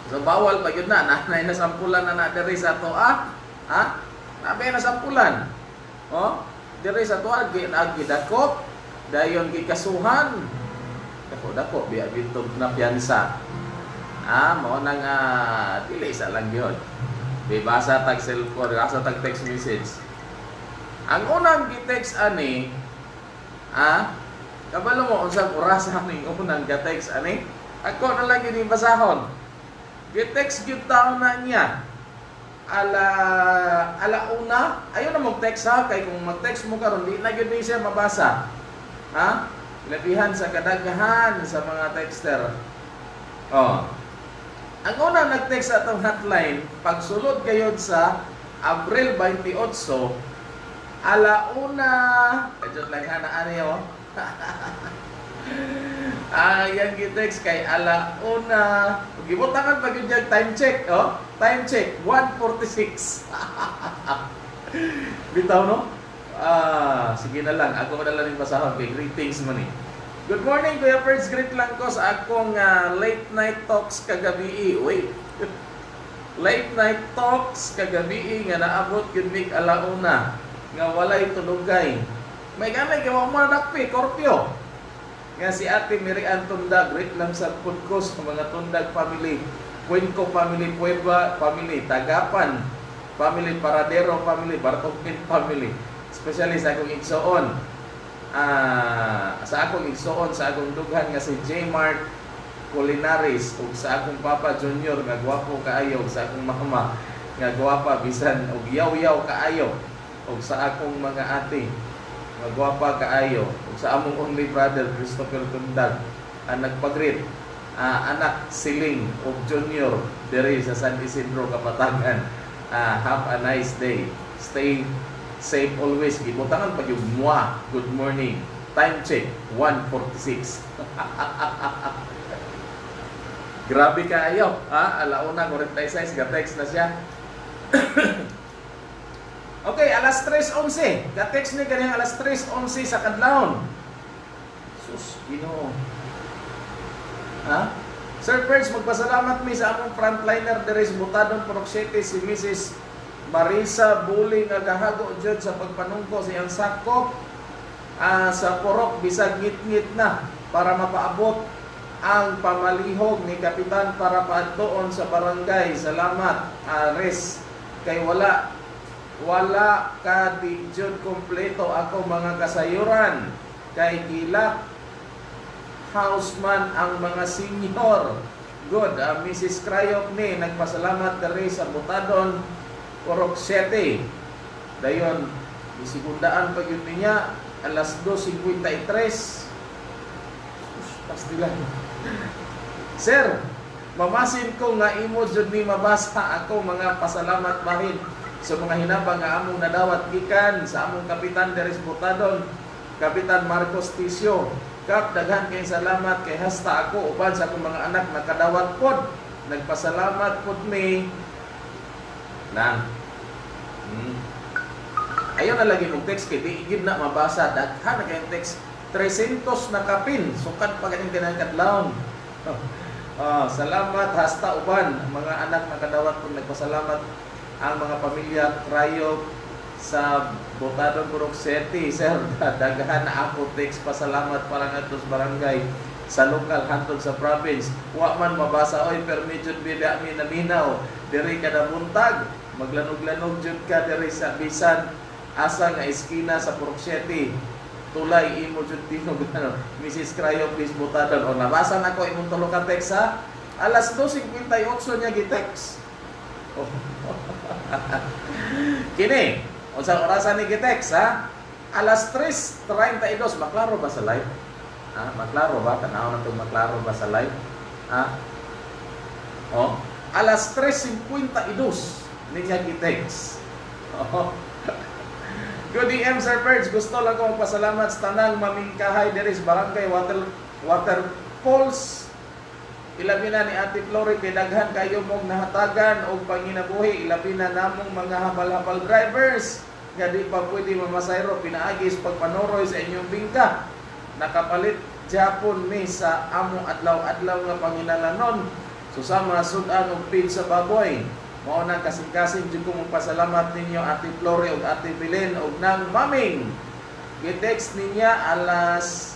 So bawal pa yun na, nanay na sampulan na na diri sa to ah. Ha? Nabi na sampulan. Oh, diri sa to agi agi dakop, dayon gikasuhan. Dako dako biya bitog na piyansa. Ah, mo nang ah, dili sa lang yun. Bibasa tag cellphone, basa tag text message. Ang unang gi-text ani, ah, kabalo mo unsang oras aming unang ga-text ani? Ako na lang yung basahon. Gi-text gyud taon na niya. Ala ala una, ayo na mag-text ha kay kung mag-text mo karon di na gyud siya mabasa. Ha? Labihan sa kadaghan sa mga texter. Oh. Ang una nag-text atong hotline, pagsulod gayod sa Abril 28, ala una, kadyo lang na ano yun? Yan gi-text kay ala una. Gibutangan pa gyud yung time check, oh. Time check 146. Bitaw no? Ah, sige na lang. Ako na lang yung basahon kay greetings man eh. Good morning, Kuya First Greet lang ko sa akong ah, late night talks kagabi. Wait. late night talks kagabi nga naabot gyud mig alauna nga walay tulugay. May gamay gawa mo na dakpi, Corpio nga si Ate Mary Ann Tundag, sa podcast ng mga Tundag family, Cuenco family, Puebla family, Tagapan family, Paradero family, Bartokpin family, especially sa akong igsoon, ah sa akong igsoon, sa akong dughan nga si J. Mart Culinaris, ug sa akong Papa Junior nga gwapo kaayo, sa akong mama nga gwapa bisan og yaw-yaw kaayo, ug sa akong mga ate nga gwapa kaayo ug sa among only brother Christopher Tundag ang nagpagreet ah, anak siling ug junior diri sa San Isidro Kapatagan Ah, have a nice day. Stay safe always. Gibutangan pa yung mua good morning. Time check 146 grabe kaayo ha alauna 46 ga text na siya Okay, alas 3.11. Ga-text ni kaniyang alas 3.11 sa kadlawon. Sus, Ginoo. Ha? Sir Perch, magpasalamat mi sa among frontliner diri sa Butadon, Purok City, si Mrs. Marisa Buli nga gahago jud sa pagpanungko sa iyang sakop ah, sa Purok bisag ngit-ngit na para mapaabot ang pamalihog ni Kapitan para paadtoon sa barangay. Salamat, Ares. Kay wala wala ka jud kompleto ako mga kasayuran. Kay gila houseman ang mga senior. Good uh, Mrs. Krayok ni nagpasalamat diri sa Butadon Purok 7 dayon isigundaan pa yun niya alas 2.53 pastila Sir, mamasin ko nga imo jud ni mabasa ako mga pasalamat bahin sa mga hinabang nga among nadawat gikan sa among kapitan Deres Butadon, Kapitan Marcos Tisio. Kap daghan kay salamat kay hasta ako uban sa akong mga anak nakadawat pod. Nagpasalamat pod mi lang. Hmm. Ayaw na lagi mong text kay di gid na mabasa daghan na kay text 300 na kapin sukad pa ganing tinangkadlawon. Ah, salamat hasta uban mga anak nakadawat pod nagpasalamat ang mga pamilya Krayog sa Botadon Purok City. Sir, daghan na ako text pasalamat para nga barangay sa lokal hantod sa province. Wa man mabasa oy pero medyo bila mi naminaw diri kada buntag maglanog-lanog jud ka diri sa bisan asa nga eskina sa Purok City. Tulay imo jud tinog ano Mrs. Cryo please butadon o nabasa na ko imong tulo ka text ha. Alas 2:58 niya gi-text. Oh. Kini, O sa orasan ni Gitex, ha? Alas 3.32, maklaro ba sa live? Ha? Maklaro ba? Tanaw na itong maklaro ba sa live? Ha? O, alas 3.52, niya Gitex. Good DM, Sir Perch. Gusto lang ko magpasalamat sa tanang mamingkahay diri sa Barangay Water, Water Falls. Ilabi na ni Ate Flori kay daghan kayo mong nahatagan o panginabuhi. Ilabi na namong mga habal-habal drivers nga di pa pwede mamasayro pinaagis pagpanoroy sa inyong bingka. Nakapalit Japon ni sa amo adlaw-adlaw nga panginalanon. Susama sudan og pig sa baboy. Mao nang kasing-kasing jud ko magpasalamat ninyo Ate Flori ug Ate Belen ug nang maming. Gitext niya alas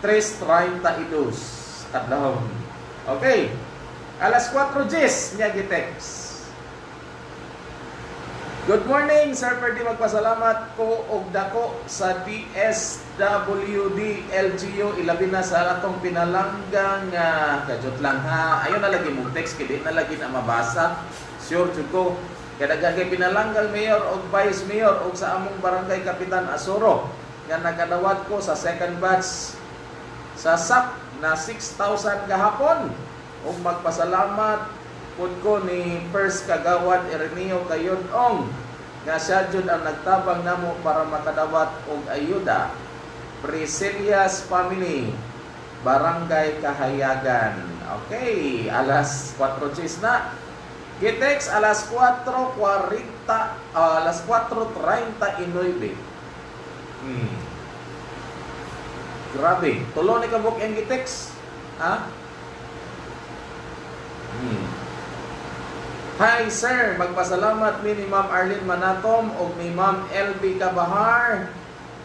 3.32 adlaw. Okay. Alas 4 Jess niya gitext. Good morning, Sir Perdi. Magpasalamat ko og dako sa DSWD LGU ilabi na sa atong pinalanggang nga kajot lang ha. Ayon na lagi mong text kay na lagi na mabasa. Sure jud ko. Kaya kay pinalanggang mayor og vice mayor og sa among barangay kapitan Asoro nga nakadawat ko sa second batch sa SAP na 6,000 kahapon ug magpasalamat pud ko ni First Kagawad Ireneo Kayonong nga siya jud ang nagtabang namo para makadawat og ayuda. Priscilia's Family, Barangay Kahayagan. Okay, alas 4 chis na. Gitex alas 4.40, ah, alas 4.39. Hmm. Grabe. Tulo ni kabuk yung Gitex. Ha? Hmm. Hi sir, magpasalamat mi ni Ma'am Arlene Manatom o ni Ma'am LB Kabahar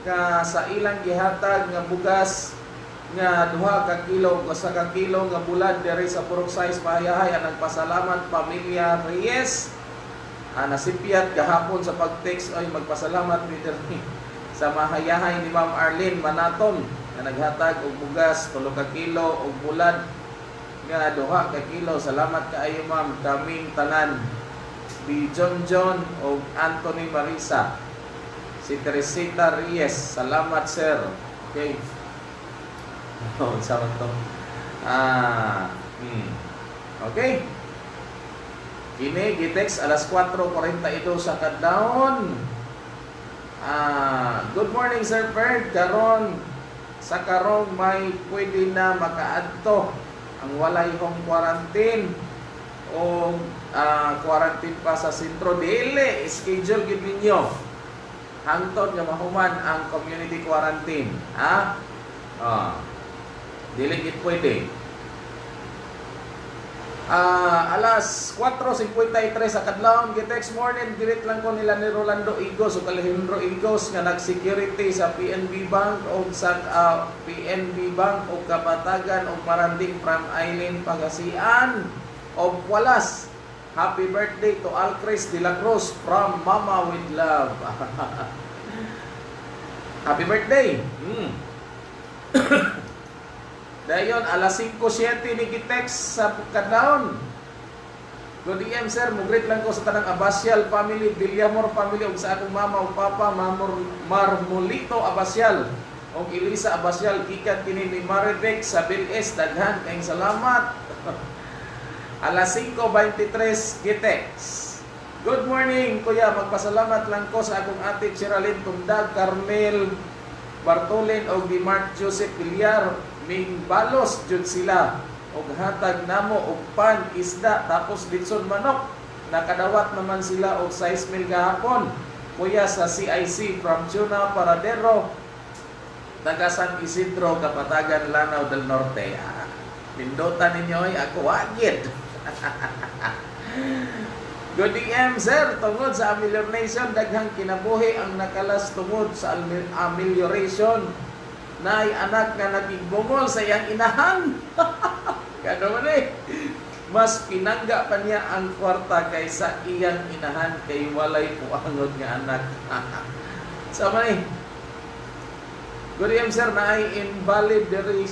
nga sa ilang gihatag nga bugas nga duha ka kilo o sa ka kilo nga bulad diri sa Purok Size Pahayahay ang nagpasalamat pamilya Reyes ah, nasipyat gahapon sa pag-text ay magpasalamat mi sa mahayahay ni Ma'am Arlene Manatom nga naghatag og bugas tulo ka kilo og bulad. Nga duha ka kilo. Salamat kaayo ma'am. Kaming tanan. Ni John John o Anthony Marisa. Si Teresita Reyes. Salamat sir. Okay. Oh sama to. Ah hmm. okay. Kini gitex alas 4.42 sa kadlawon ah good morning sir Ferd. Karon sa karong may pwede na makaadto ang walay home quarantine. O ah, quarantine pa sa sentro. Dili schedule gid ninyo. Hangtod nga mahuman ang community quarantine ha? Ah dili gid pwede Ah, alas 4.53 sa kadlawon gitex morning girit lang ko nila ni Rolando Igos o Alejandro Igos nga nag-security sa PNB Bank o sa ah, PNB Bank o Kapatagan o Maranding from Island Pagasian o Walas Happy birthday to Alcris de la Cruz from Mama with Love. Happy birthday. Mm. Dayon, alas 5.7 ni Gitex sa Kadlaon. Good DM, sir. Mugrit lang ko sa tanang Abasyal family, Villamor family, ug sa akong mama ug papa, Mamor Marmolito Abasyal. Og Elisa Abasyal, gikan kini ni Maridek sa Bilis. Daghan, kayong salamat. alas 5.23, Gitex. Good morning, kuya. Magpasalamat lang ko sa akong ate Chiralyn Tundag, Carmel Bartolin o ni Mark Joseph Villar ming balos jud sila. Og hatag namo og pan isda tapos litson manok. Nakadawat naman sila og 6 mil gahapon. Kuya sa CIC from Tuna Paradero taga Isidro Kapatagan Lanao del Norte. Ah, pindutan ninyo ay ako agit Good DM, sir. Tungod sa amelioration, daghang kinabuhi ang nakalas tungod sa amel- amelioration. Nay anak nga naging bungol sa iyang inahan. Kano man eh. Mas pinangga pa niya ang kwarta kaysa iyang inahan kay walay puangod nga anak. Sama eh. Good DM, sir. Na ay invalid diri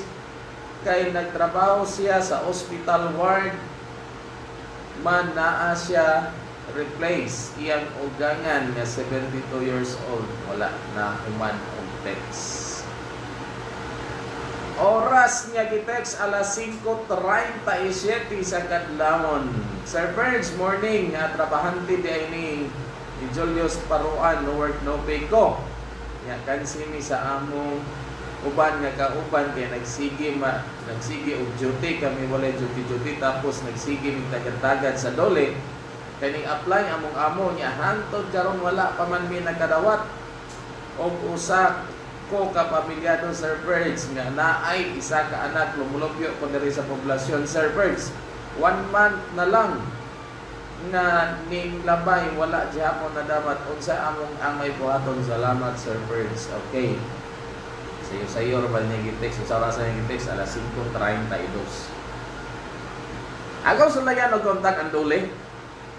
kay nagtrabaho siya sa hospital ward man naa siya replace iyang ugangan nga 72 years old wala na human text Oras niya gitext alas 5.37 sa Kadlamon. Sir Burns, morning. Nga trabahante di ay ni ni Julius Paruan, no work no pay ko. Nga kansini sa among uban nga kauban kay nagsige ma nagsige og duty kami wala duty duty tapos nagsige mig tagad-tagad sa dole kaning apply among amo niya hantod karon wala pa man mi nakadawat og usa ko kapamilyado Sir Birds nga naay isa ka anak lumulupyo ko diri sa poblasyon Sir Birds. One month na lang nga ning labay wala gyapon na dapat. Unsa among amay buhaton salamat Sir Birds. Okay. Sayo sayo ba niya gitext sa oras niya gitext alas 5:32 Agaw sa lagyan og contact ang dole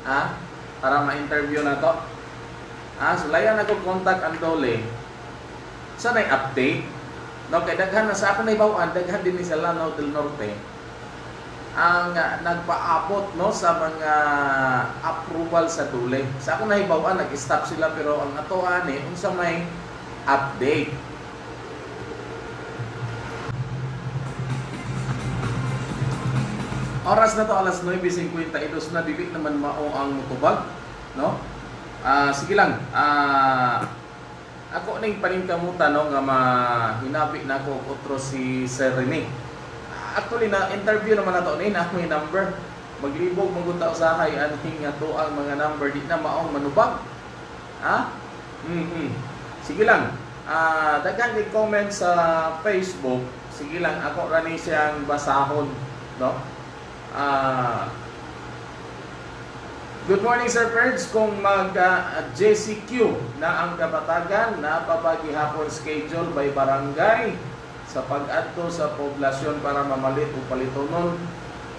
ha? Para ma-interview na to. Ha? Sulayan ako contact ang dole sa nay update? No kay daghan na sa ako na ibawaan daghan din sa Lanao del Norte. Ang uh, nagpaabot no sa mga approval sa dule sa ako na ibawaan nag-stop sila pero ang ato ani unsa may update? Oras na to alas 9:52 na dili naman mao ang mutubag no? Ah, sige lang. Ah, ako ning paningkamutan no nga mahinabi na ako otro si Sir Rene. Actually na interview naman nato ni na may number. Maglibog magunta usahay anhing nga to ang mga number di na maong manubag. Ha? Mhm. Sige lang. Ah, daghan ni comment sa Facebook. Sige lang ako ra ni siyang basahon, no? Ah, Good morning Sir Ferds, kung mag uh, na ang kapatagan na papagihapon schedule by barangay sa pag-adto sa poblasyon para mamalit o palitonon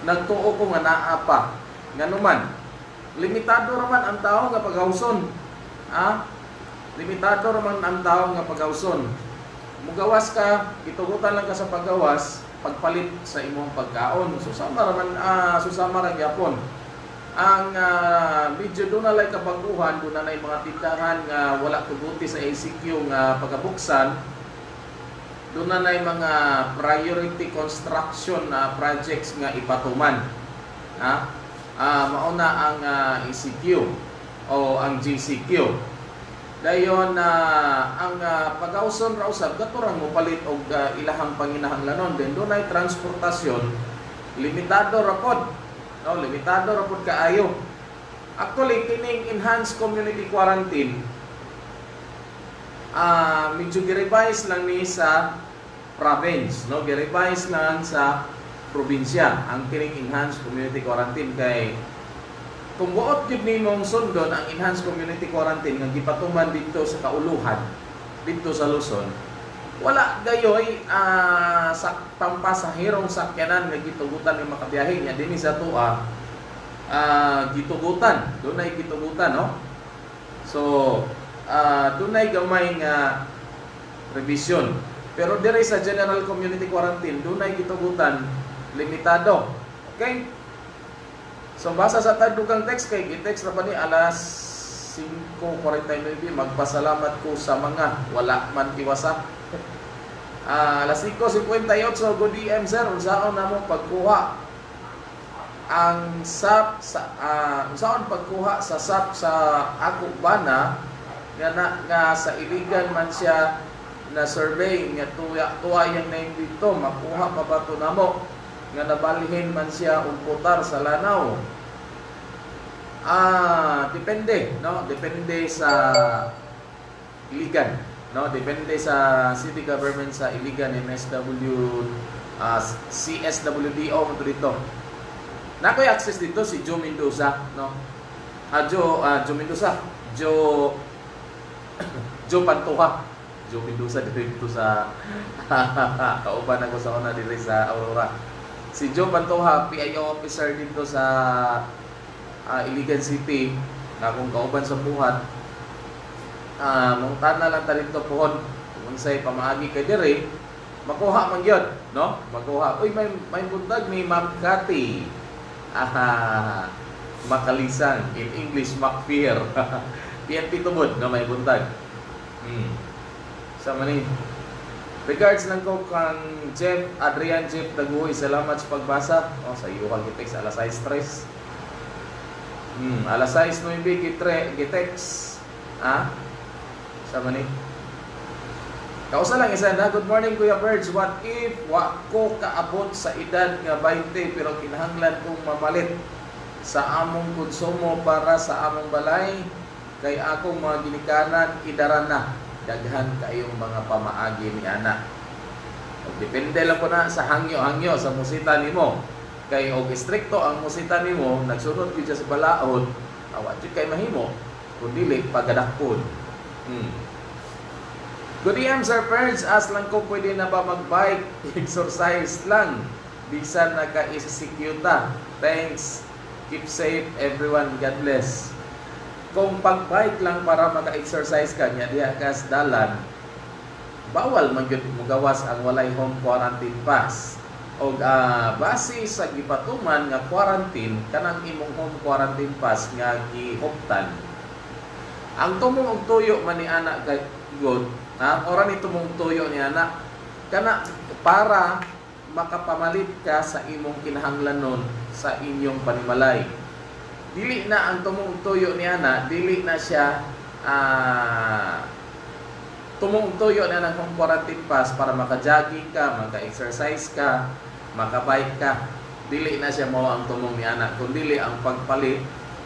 nagtuo ko nga naa pa. Nga naman limitado raman ang tao nga paghawson ah limitado raman ang tao nga paghawson mugawas ka gitugutan lang ka sa paggawas pagpalit sa imong pagkaon. Susama raman ah, susama ra gyapon ang uh, medyo doon na kabaguhan, doon na mga tindahan nga wala tuguti sa ACQ nga pagkabuksan, doon na mga priority construction na projects nga ipatuman. Ha? Ah, mauna ang uh, ECQ o ang GCQ. Dayon na ang uh, pag-auson ra usab katurang mo palit og uh, ilahang panginahanglanon din doon ay transportasyon limitado ra no limitado ra pud kaayo. Actually kining enhanced community quarantine ah medyo gi-revise lang ni sa province no? Gi-revise lang sa probinsya ang kining enhanced community quarantine. Kay kung buot gyud nimong sundon ang enhanced community quarantine nga gipatuman dito sa kauluhan dito sa Luzon wala gayoy ah, sa pampasahirong sakyanan nga gitugutan ni makabiyahe nya dinhi sa tuwa ah, gitugutan. Dunay gitugutan no? So ah, dunay gamay nga revision. Pero dire sa general community quarantine dunay gitugutan limitado. Okay? So basa sa tagdugang text kay gitext ra ba ni alas 5.49 magpasalamat ko sa mga wala man iwasa. Ah, alas 5.58 good DM sir. Unsaon namo pagkuha ang SAP sa uh, unsaon pagkuha sa SAP sa ako bana nga na, nga sa iligan man siya na survey nga tuya tuwa yang name dito makuha pa ba to namo? Nga nabalhin man siya og putar sa lanaw ah depende no? Depende sa iligan no? Depende sa city government sa iligan MSW uh, CSWDO mo dito. Na koy access dito si Joe Mendoza no? Ah Joe uh, Joe Mendoza. Joe Joe Pantuha Joe Mendoza dito sa kauban ako sa una dito sa Aurora. Si Joe Pantuha PIO officer dito sa uh, Iligan City na kung kauban sa buhat ah uh, na lang ta dito pohon kung say pamaagi kay dire makuha man gyud no makuha uy may may buntag ni Ma'am Cathy aha makalisang. In English, makfear. PNP tubod na may buntag. Hmm. Sa mani. Regards lang ko kang Jeff, Adrian Jeff Daguhoy. Salamat sa pagbasa. Oh, sa iyo kang gitex, alas 6 stress. Hmm, alas 6 9 gitre gitex. Ah? Sa mani. Kausa lang isa na, good morning Kuya Birds. What if wa ko kaabot sa edad nga 20 pero kinahanglan kong mamalit sa among konsumo para sa among balay kay akong mga ginikanan idara na daghan kayong mga pamaagi ni anak. Og depende lang po na sa hangyo-hangyo sa musita nimo. Kay og istrikto ang musita nimo, nagsunod gyud sa balaod, awa jud kay mahimo kun dili pagadakpon. Hmm. Good evening, Sir Ferns. As lang ko pwede na ba mag-bike? Exercise lang. Bisan naka-executa. Thanks. Keep safe, everyone. God bless. Kung pag-bike lang para maka-exercise ka, nya diha ka sa dalan, bawal man gyud mo gawas ang walay home quarantine pass. O ah, base sa gipatuman nga quarantine, kanang imong home quarantine pass nga gihuptan, ang tumong og tuyo man ni anak kay God, na ora ni tumong tuyo ni anak. Kana para makapamalit ka sa imong kinahanglanon sa inyong panimalay. Dili na ang tumong tuyo ni anak, dili na siya ah tumong tuyo na ng quarantine pass para maka-jogging ka, maka-exercise ka, maka-bike ka. Dili na siya mao ang tumong ni anak, kundi ang pagpalit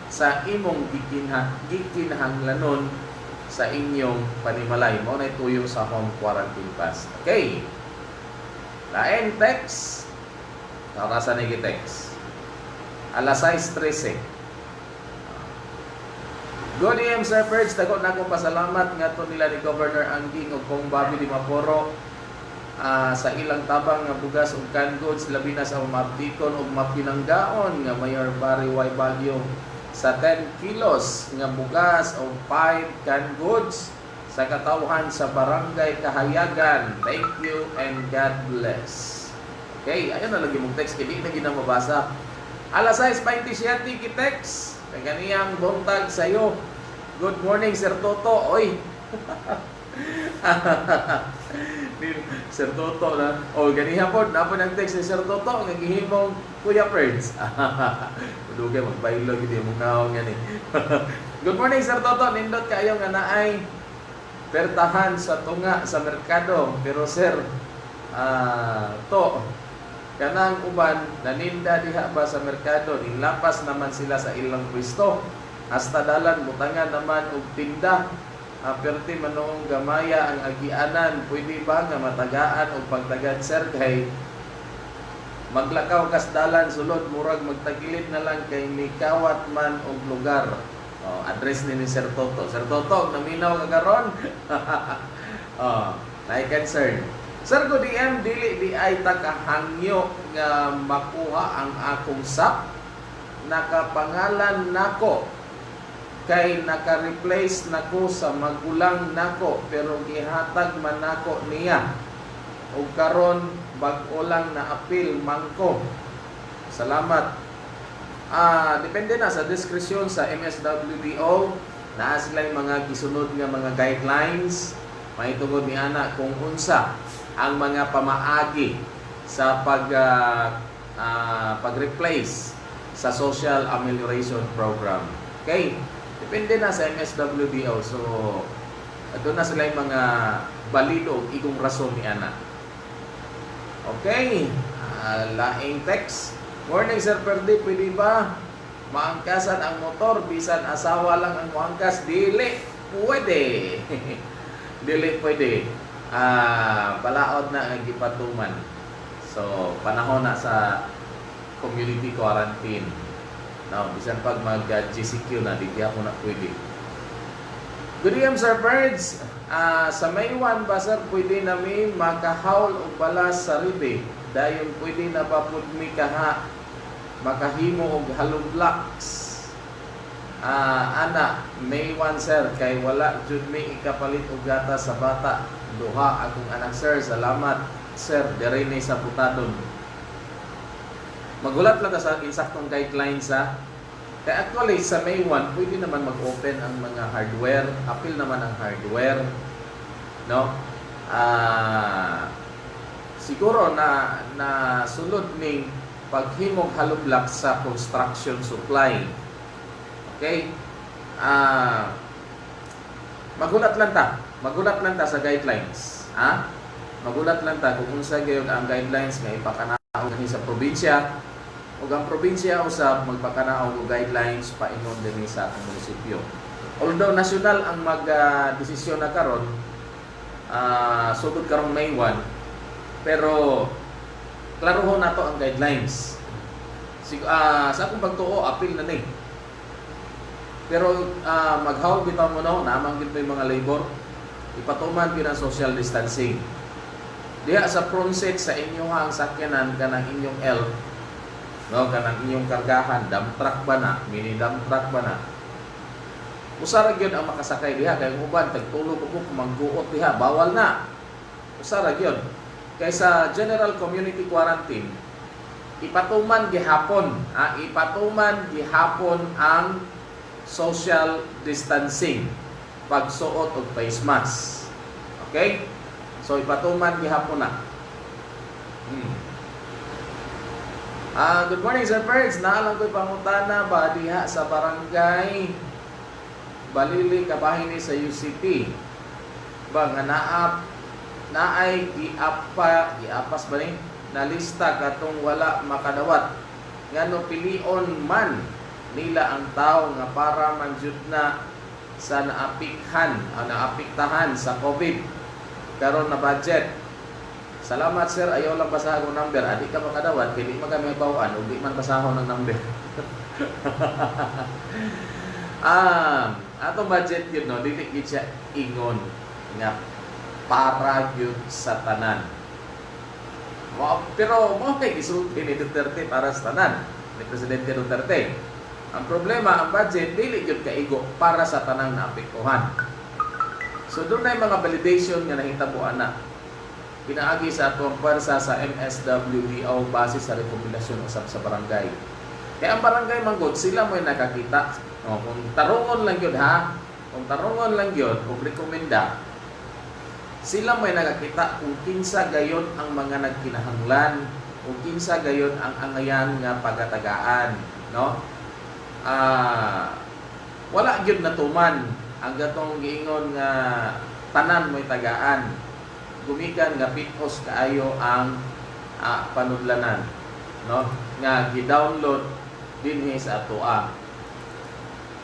sa imong gikinha, gikinahanglanon sa inyong panimalay. Mo na tuyo sa home quarantine pass. Okay. Lain text. Narasa ni text. Alas 6.13. Good evening, Sir Perch. Dagot na akong pasalamat nga to nila ni Governor Angking o kong Bobby Di Ah, sa ilang tabang nga bugas ug canned goods labi na sa mabdikon ug mapinanggaon nga Mayor Barry Y. Baguio sa 10 kilos nga bugas o 5 canned goods sa katawhan sa Barangay Kahayagan. Thank you and God bless. Okay, ayun na lagi mong text kaya di na ginang mabasa. Alas 6.27 ki-text. Kay ganiyang buntag sa'yo. Good morning, Sir Toto. Oy. Ni- Sir Toto na. O, ganihan po. Napo ng text ni Sir Toto. Nga gihimong Kuya Perds. Dugay magbaylo gid mo kaon nga ni. Good morning Sir Toto. Nindot kayo nga naay pertahan sa tunga sa merkado. Pero sir, ah to kanang uban naninda diha ba sa merkado nilapas naman sila sa ilang pwesto hasta dalan butangan naman og tinda uh, perti manong gamaya ang agianan. Pwede ba nga matagaan og pagtagad sir? Kay maglakaw kas dalan sulod murag magtagilid na lang kay mikawat man og lugar. Oh, address ni ni Sir Toto. Sir Toto naminaw ka karon. Oh, like concern Sir. Ko DM dili di ay takahangyo nga makuha ang akong sap. Nakapangalan nako kay naka-replace nako sa magulang nako pero gihatag man nako niya. Ug karon bag-o lang na apil mangko. Salamat. Ah depende na sa diskresyon sa MSWDO naa sila mga gisunod nga mga guidelines. Mahitungod ni ana kung unsa ang mga pamaagi sa pag ah, ah, pag-replace sa social amelioration program. Okay? Depende na sa MSWDO. So, doon na sila yung mga balido igong rason ni Ana. Okay? Ah, laing text. Morning, Sir Perdi. Pwede ba maangkasan ang motor bisan asawa lang ang maangkas? Dili. Pwede. Dili pwede. Ah, balaod na ang gipatuman. So, panahon na sa community quarantine. Now, bisan pag mag-GCQ na, di ako na pwede. Good evening, Sir Birds. Ah, sa May 1 ba, sir, pwede na mi makahawl o balas sa ribe. Dayon pwede na ba pud mi kaha makahimo og blocks. Ah, ana, May 1, sir, kay wala jud mi ikapalit og gata sa bata. Duha akong anak, sir. Salamat, sir. Dere ni sa putadon. Magulat lang sa insaktong guidelines sa Kaya actually, sa May 1, pwede naman mag-open ang mga hardware. Appeal naman ang hardware. No? Ah, siguro na na sulod ning paghimog halublock sa construction supply. Okay? Ah, magulat lang ta. Magulat lang ta sa guidelines. Ha? Magulat lang ta kung unsa gyud ang guidelines nga ipakanaw dinhi sa probinsya ug ang probinsya usab magpakanaw og guidelines paingon dinhi sa atong munisipyo. Although nasyonal ang mag-desisyon na karon, ah sugod karong May 1, pero klarohon nato ang guidelines. Sig ah, sa akong pagtuo, appeal na ni. Pero ah, maghawag bitaw mo no, namang gid mga labor, ipatuman gyud ang social distancing. Diha sa front seat sa inyong ang sakyanan kanang inyong L, no, kanang inyong kargahan, dump truck ba na, mini dump truck ba na, Usara gyud ang makasakay diha kay uban tagtulog ko mangguot diha bawal na. Usara gyud. Kay sa general community quarantine ipatuman gihapon, ah, ipatuman gihapon ang social distancing pagsuot og face mask. Okay? So ipatuman gihapon na. Hmm. Ah, good morning Sir Perks. Naalang ko'y pangutana ba diha sa barangay Balili kabahin ni sa UCT ba nga naap naay giapa giapas ba ni? Nalista katong wala makadawat. Ngano pilion man nila ang tao nga para manjud na sa naapikhan o naapiktahan sa COVID. Karon na budget Salamat sir, ayaw lang basahon ng number. Adi ka makadawat, di man kami bawaan, di man basahon ng number. Ah, ato budget yun no, dili gid siya ingon nga para gyud sa tanan. Wow, pero mo kay gisulti ni Duterte para sa tanan ni Presidente Duterte. Ang problema, ang budget dili gyud kaigo para sa tanang naapektuhan. So doon na yung mga validation nga nahitabuan na pinaagi sa atong pwersa sa MSWDO base sa rekomendasyon usab sa barangay. Kaya ang barangay manggod, sila mo nakakita o, kung tarungon lang yun ha, kung tarungon lang yun, kung rekomenda, sila may nakakita kung kinsa gayon ang mga nagkinahanglan, kung kinsa gayon ang angayan nga pagatagaan, no? Ah, wala gyud natuman ang gatong giingon nga tanan mo'y tagaan. Gumikan nga pitos kaayo ang ah, panudlanan, no? Nga gi-download dinhi sa atoa.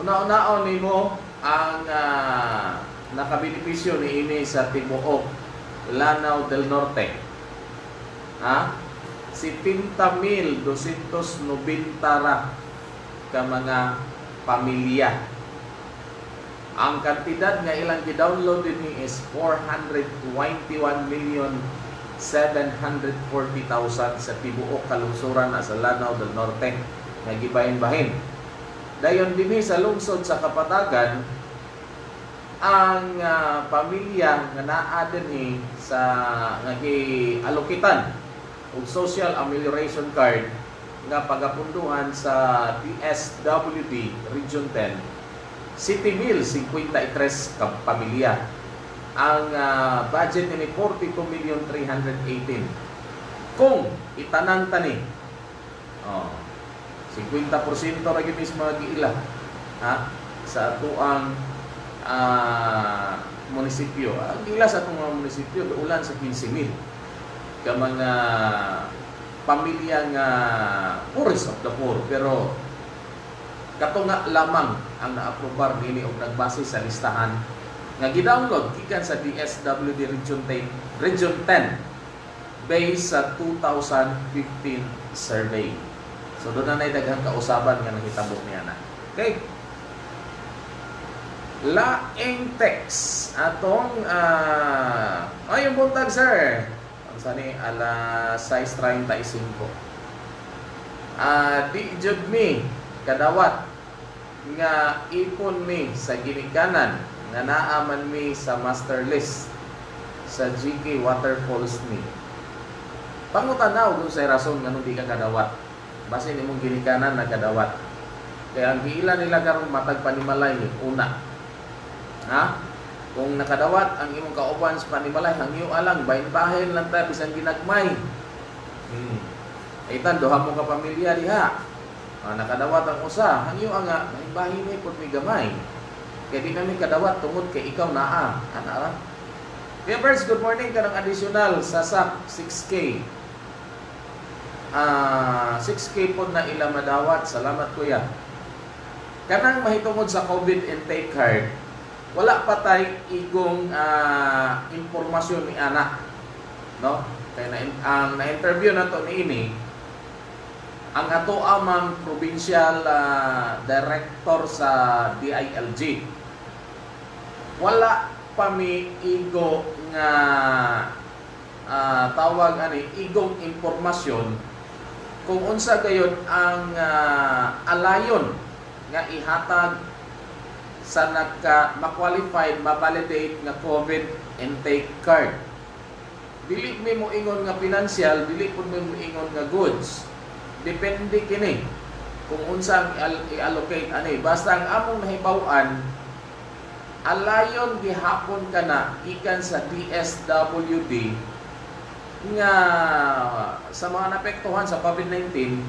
Una-unaon nimo ang uh, nakabenepisyo ni ini sa Tibuok, Lanao del Norte. Ha? Si 70,290 ra ka mga pamilya. Ang kantidad nga ilang gi-download dinhi is 421 million 740,000 sa tibuok kalungsuran na sa Lanao del Norte nga gibahin-bahin. Dayon dinhi sa lungsod sa Kapatagan ang uh, pamilya nga naa dinhi sa nga gialokitan og social amelioration card nga pagapunduhan sa DSWD Region 10 City Mill 53 ka pamilya ang uh, budget ni 42 million 318 kung itanan tani oh 50% ra gyud mismo giila ha sa atuang uh, munisipyo. Ang ila sa atong mga munisipyo ulan sa 15,000 ka mga pamilya nga poorest of the poor. Pero katunga lamang ang naaprobar nini og nagbase sa listahan nga gi-download gikan sa DSWD Region 10 Region 10 based sa 2015 survey. So doon na daghang kausaban nga nahitabo niya na. Okay. Laing text atong uh, ay yung buntag sir. Ang sani ala 6:35. Ah, di jud mi kadawat nga ipon mi sa ginikanan nga naaman mi sa master list sa GK Waterfalls ni. Pangutanaw kung sa rason nga nung di ka kadawat base ni mong ginikanan na kadawat. Kaya ang giila nila karon matag panimalay una. Ha? Kung nakadawat ang imong kauban sa panimalay, hangyo alang bahin bahin lang ta bisan ginagmay. Hmm. Itan duha mo ka pamilya diha. Ah, nakadawat ang usa, hangyo nga bahin ni pud mi gamay. Kaya di namin kadawat tungod kay ikaw naa. Ana ra. First, good morning ka ng additional sa SAP 6K. Ah, 6K po na ila madawat. Salamat kuya. Kanang mahitungod sa COVID intake card, wala pa tay igong ah, impormasyon ni anak. No? Kaya na, ang na-interview na to ni ini, ang ato amang provincial ah, director sa DILG. Wala pa mi igo nga ah, tawag ani igong impormasyon kung unsa gayon ang ah, alayon nga ihatag sa nagka ma-qualified, ma-validate nga COVID intake card. Dili mi mo ingon nga financial, dili pud mo ingon nga goods. Depende kini kung unsa ang i-allocate ani. Basta ang among nahibaw-an alayon gihapon ka na ikan sa DSWD nga sa mga napektuhan sa COVID-19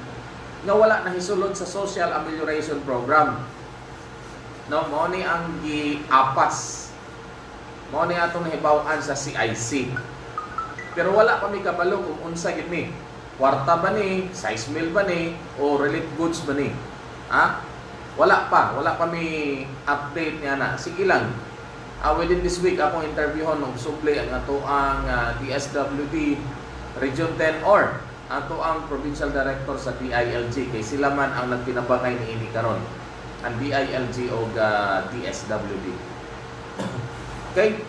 nga wala na hisulod sa Social Amelioration Program. No, mo ni ang giapas. Mo ni atong nahibaw-an sa CIC. Pero wala pa mi kabalo kung unsa gid ni. Kwarta ba ni, size meal ba ni, o relief goods ba ni? Ha? Wala pa, wala pa mi update niya na. Sige lang. Ah, within this week akong interviewon og suble ang ato ang ah, DSWD Region 10 or ato ang provincial director sa DILG kay sila man ang nagpinabakay ni ini karon ang DILG o DSWD. okay?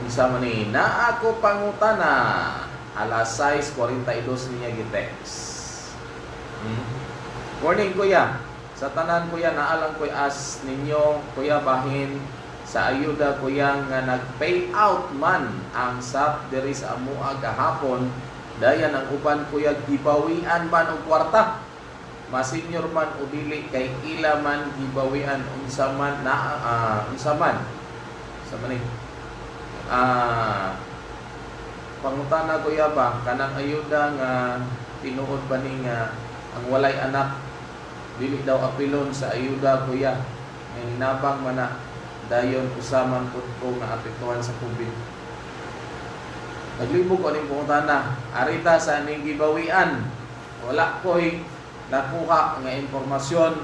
Unsa man ni na ako pangutana alas 6:42 niya gitext. Hmm? Morning kuya. Sa tanan kuya naalang koy as ninyo kuya bahin sa ayuda kuya nga nag-pay out man ang SAP diri sa amua gahapon dayan ang uban kuya gibawian man og kwarta. Masenyor man o dili kay ila man gibawian unsa man na ah, unsa man. Sa man ni? Ah pangutana kuya ba kanang ayuda nga tinuod ba ni nga ang walay anak? Dili daw apilon sa ayuda kuya nga hinabang man na dayon usaman pud ko nga apektuhan sa COVID naglibog ko ning pangutana arita sa ning gibawian wala ko'y nakuha nga impormasyon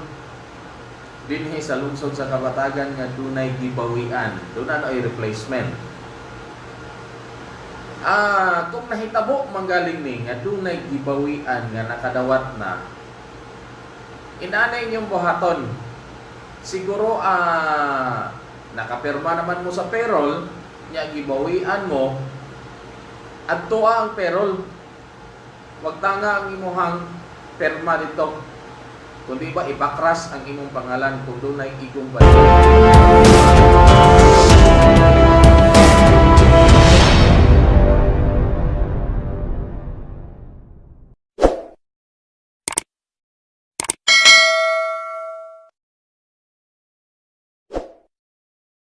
dinhi sa lungsod sa Kabatagan nga dunay gibawian. Doon ano ay replacement Ah, kung nahitabo manggaling ni nga dunay gibawian nga nakadawat na. Inanay inyong buhaton. Siguro ah nakapirma naman mo sa payroll, nya gibawian mo adto ang payroll. Wag tanga ang imuhang perma dito. Kundi ba ipakras ang imong pangalan kung dunay igong bayad.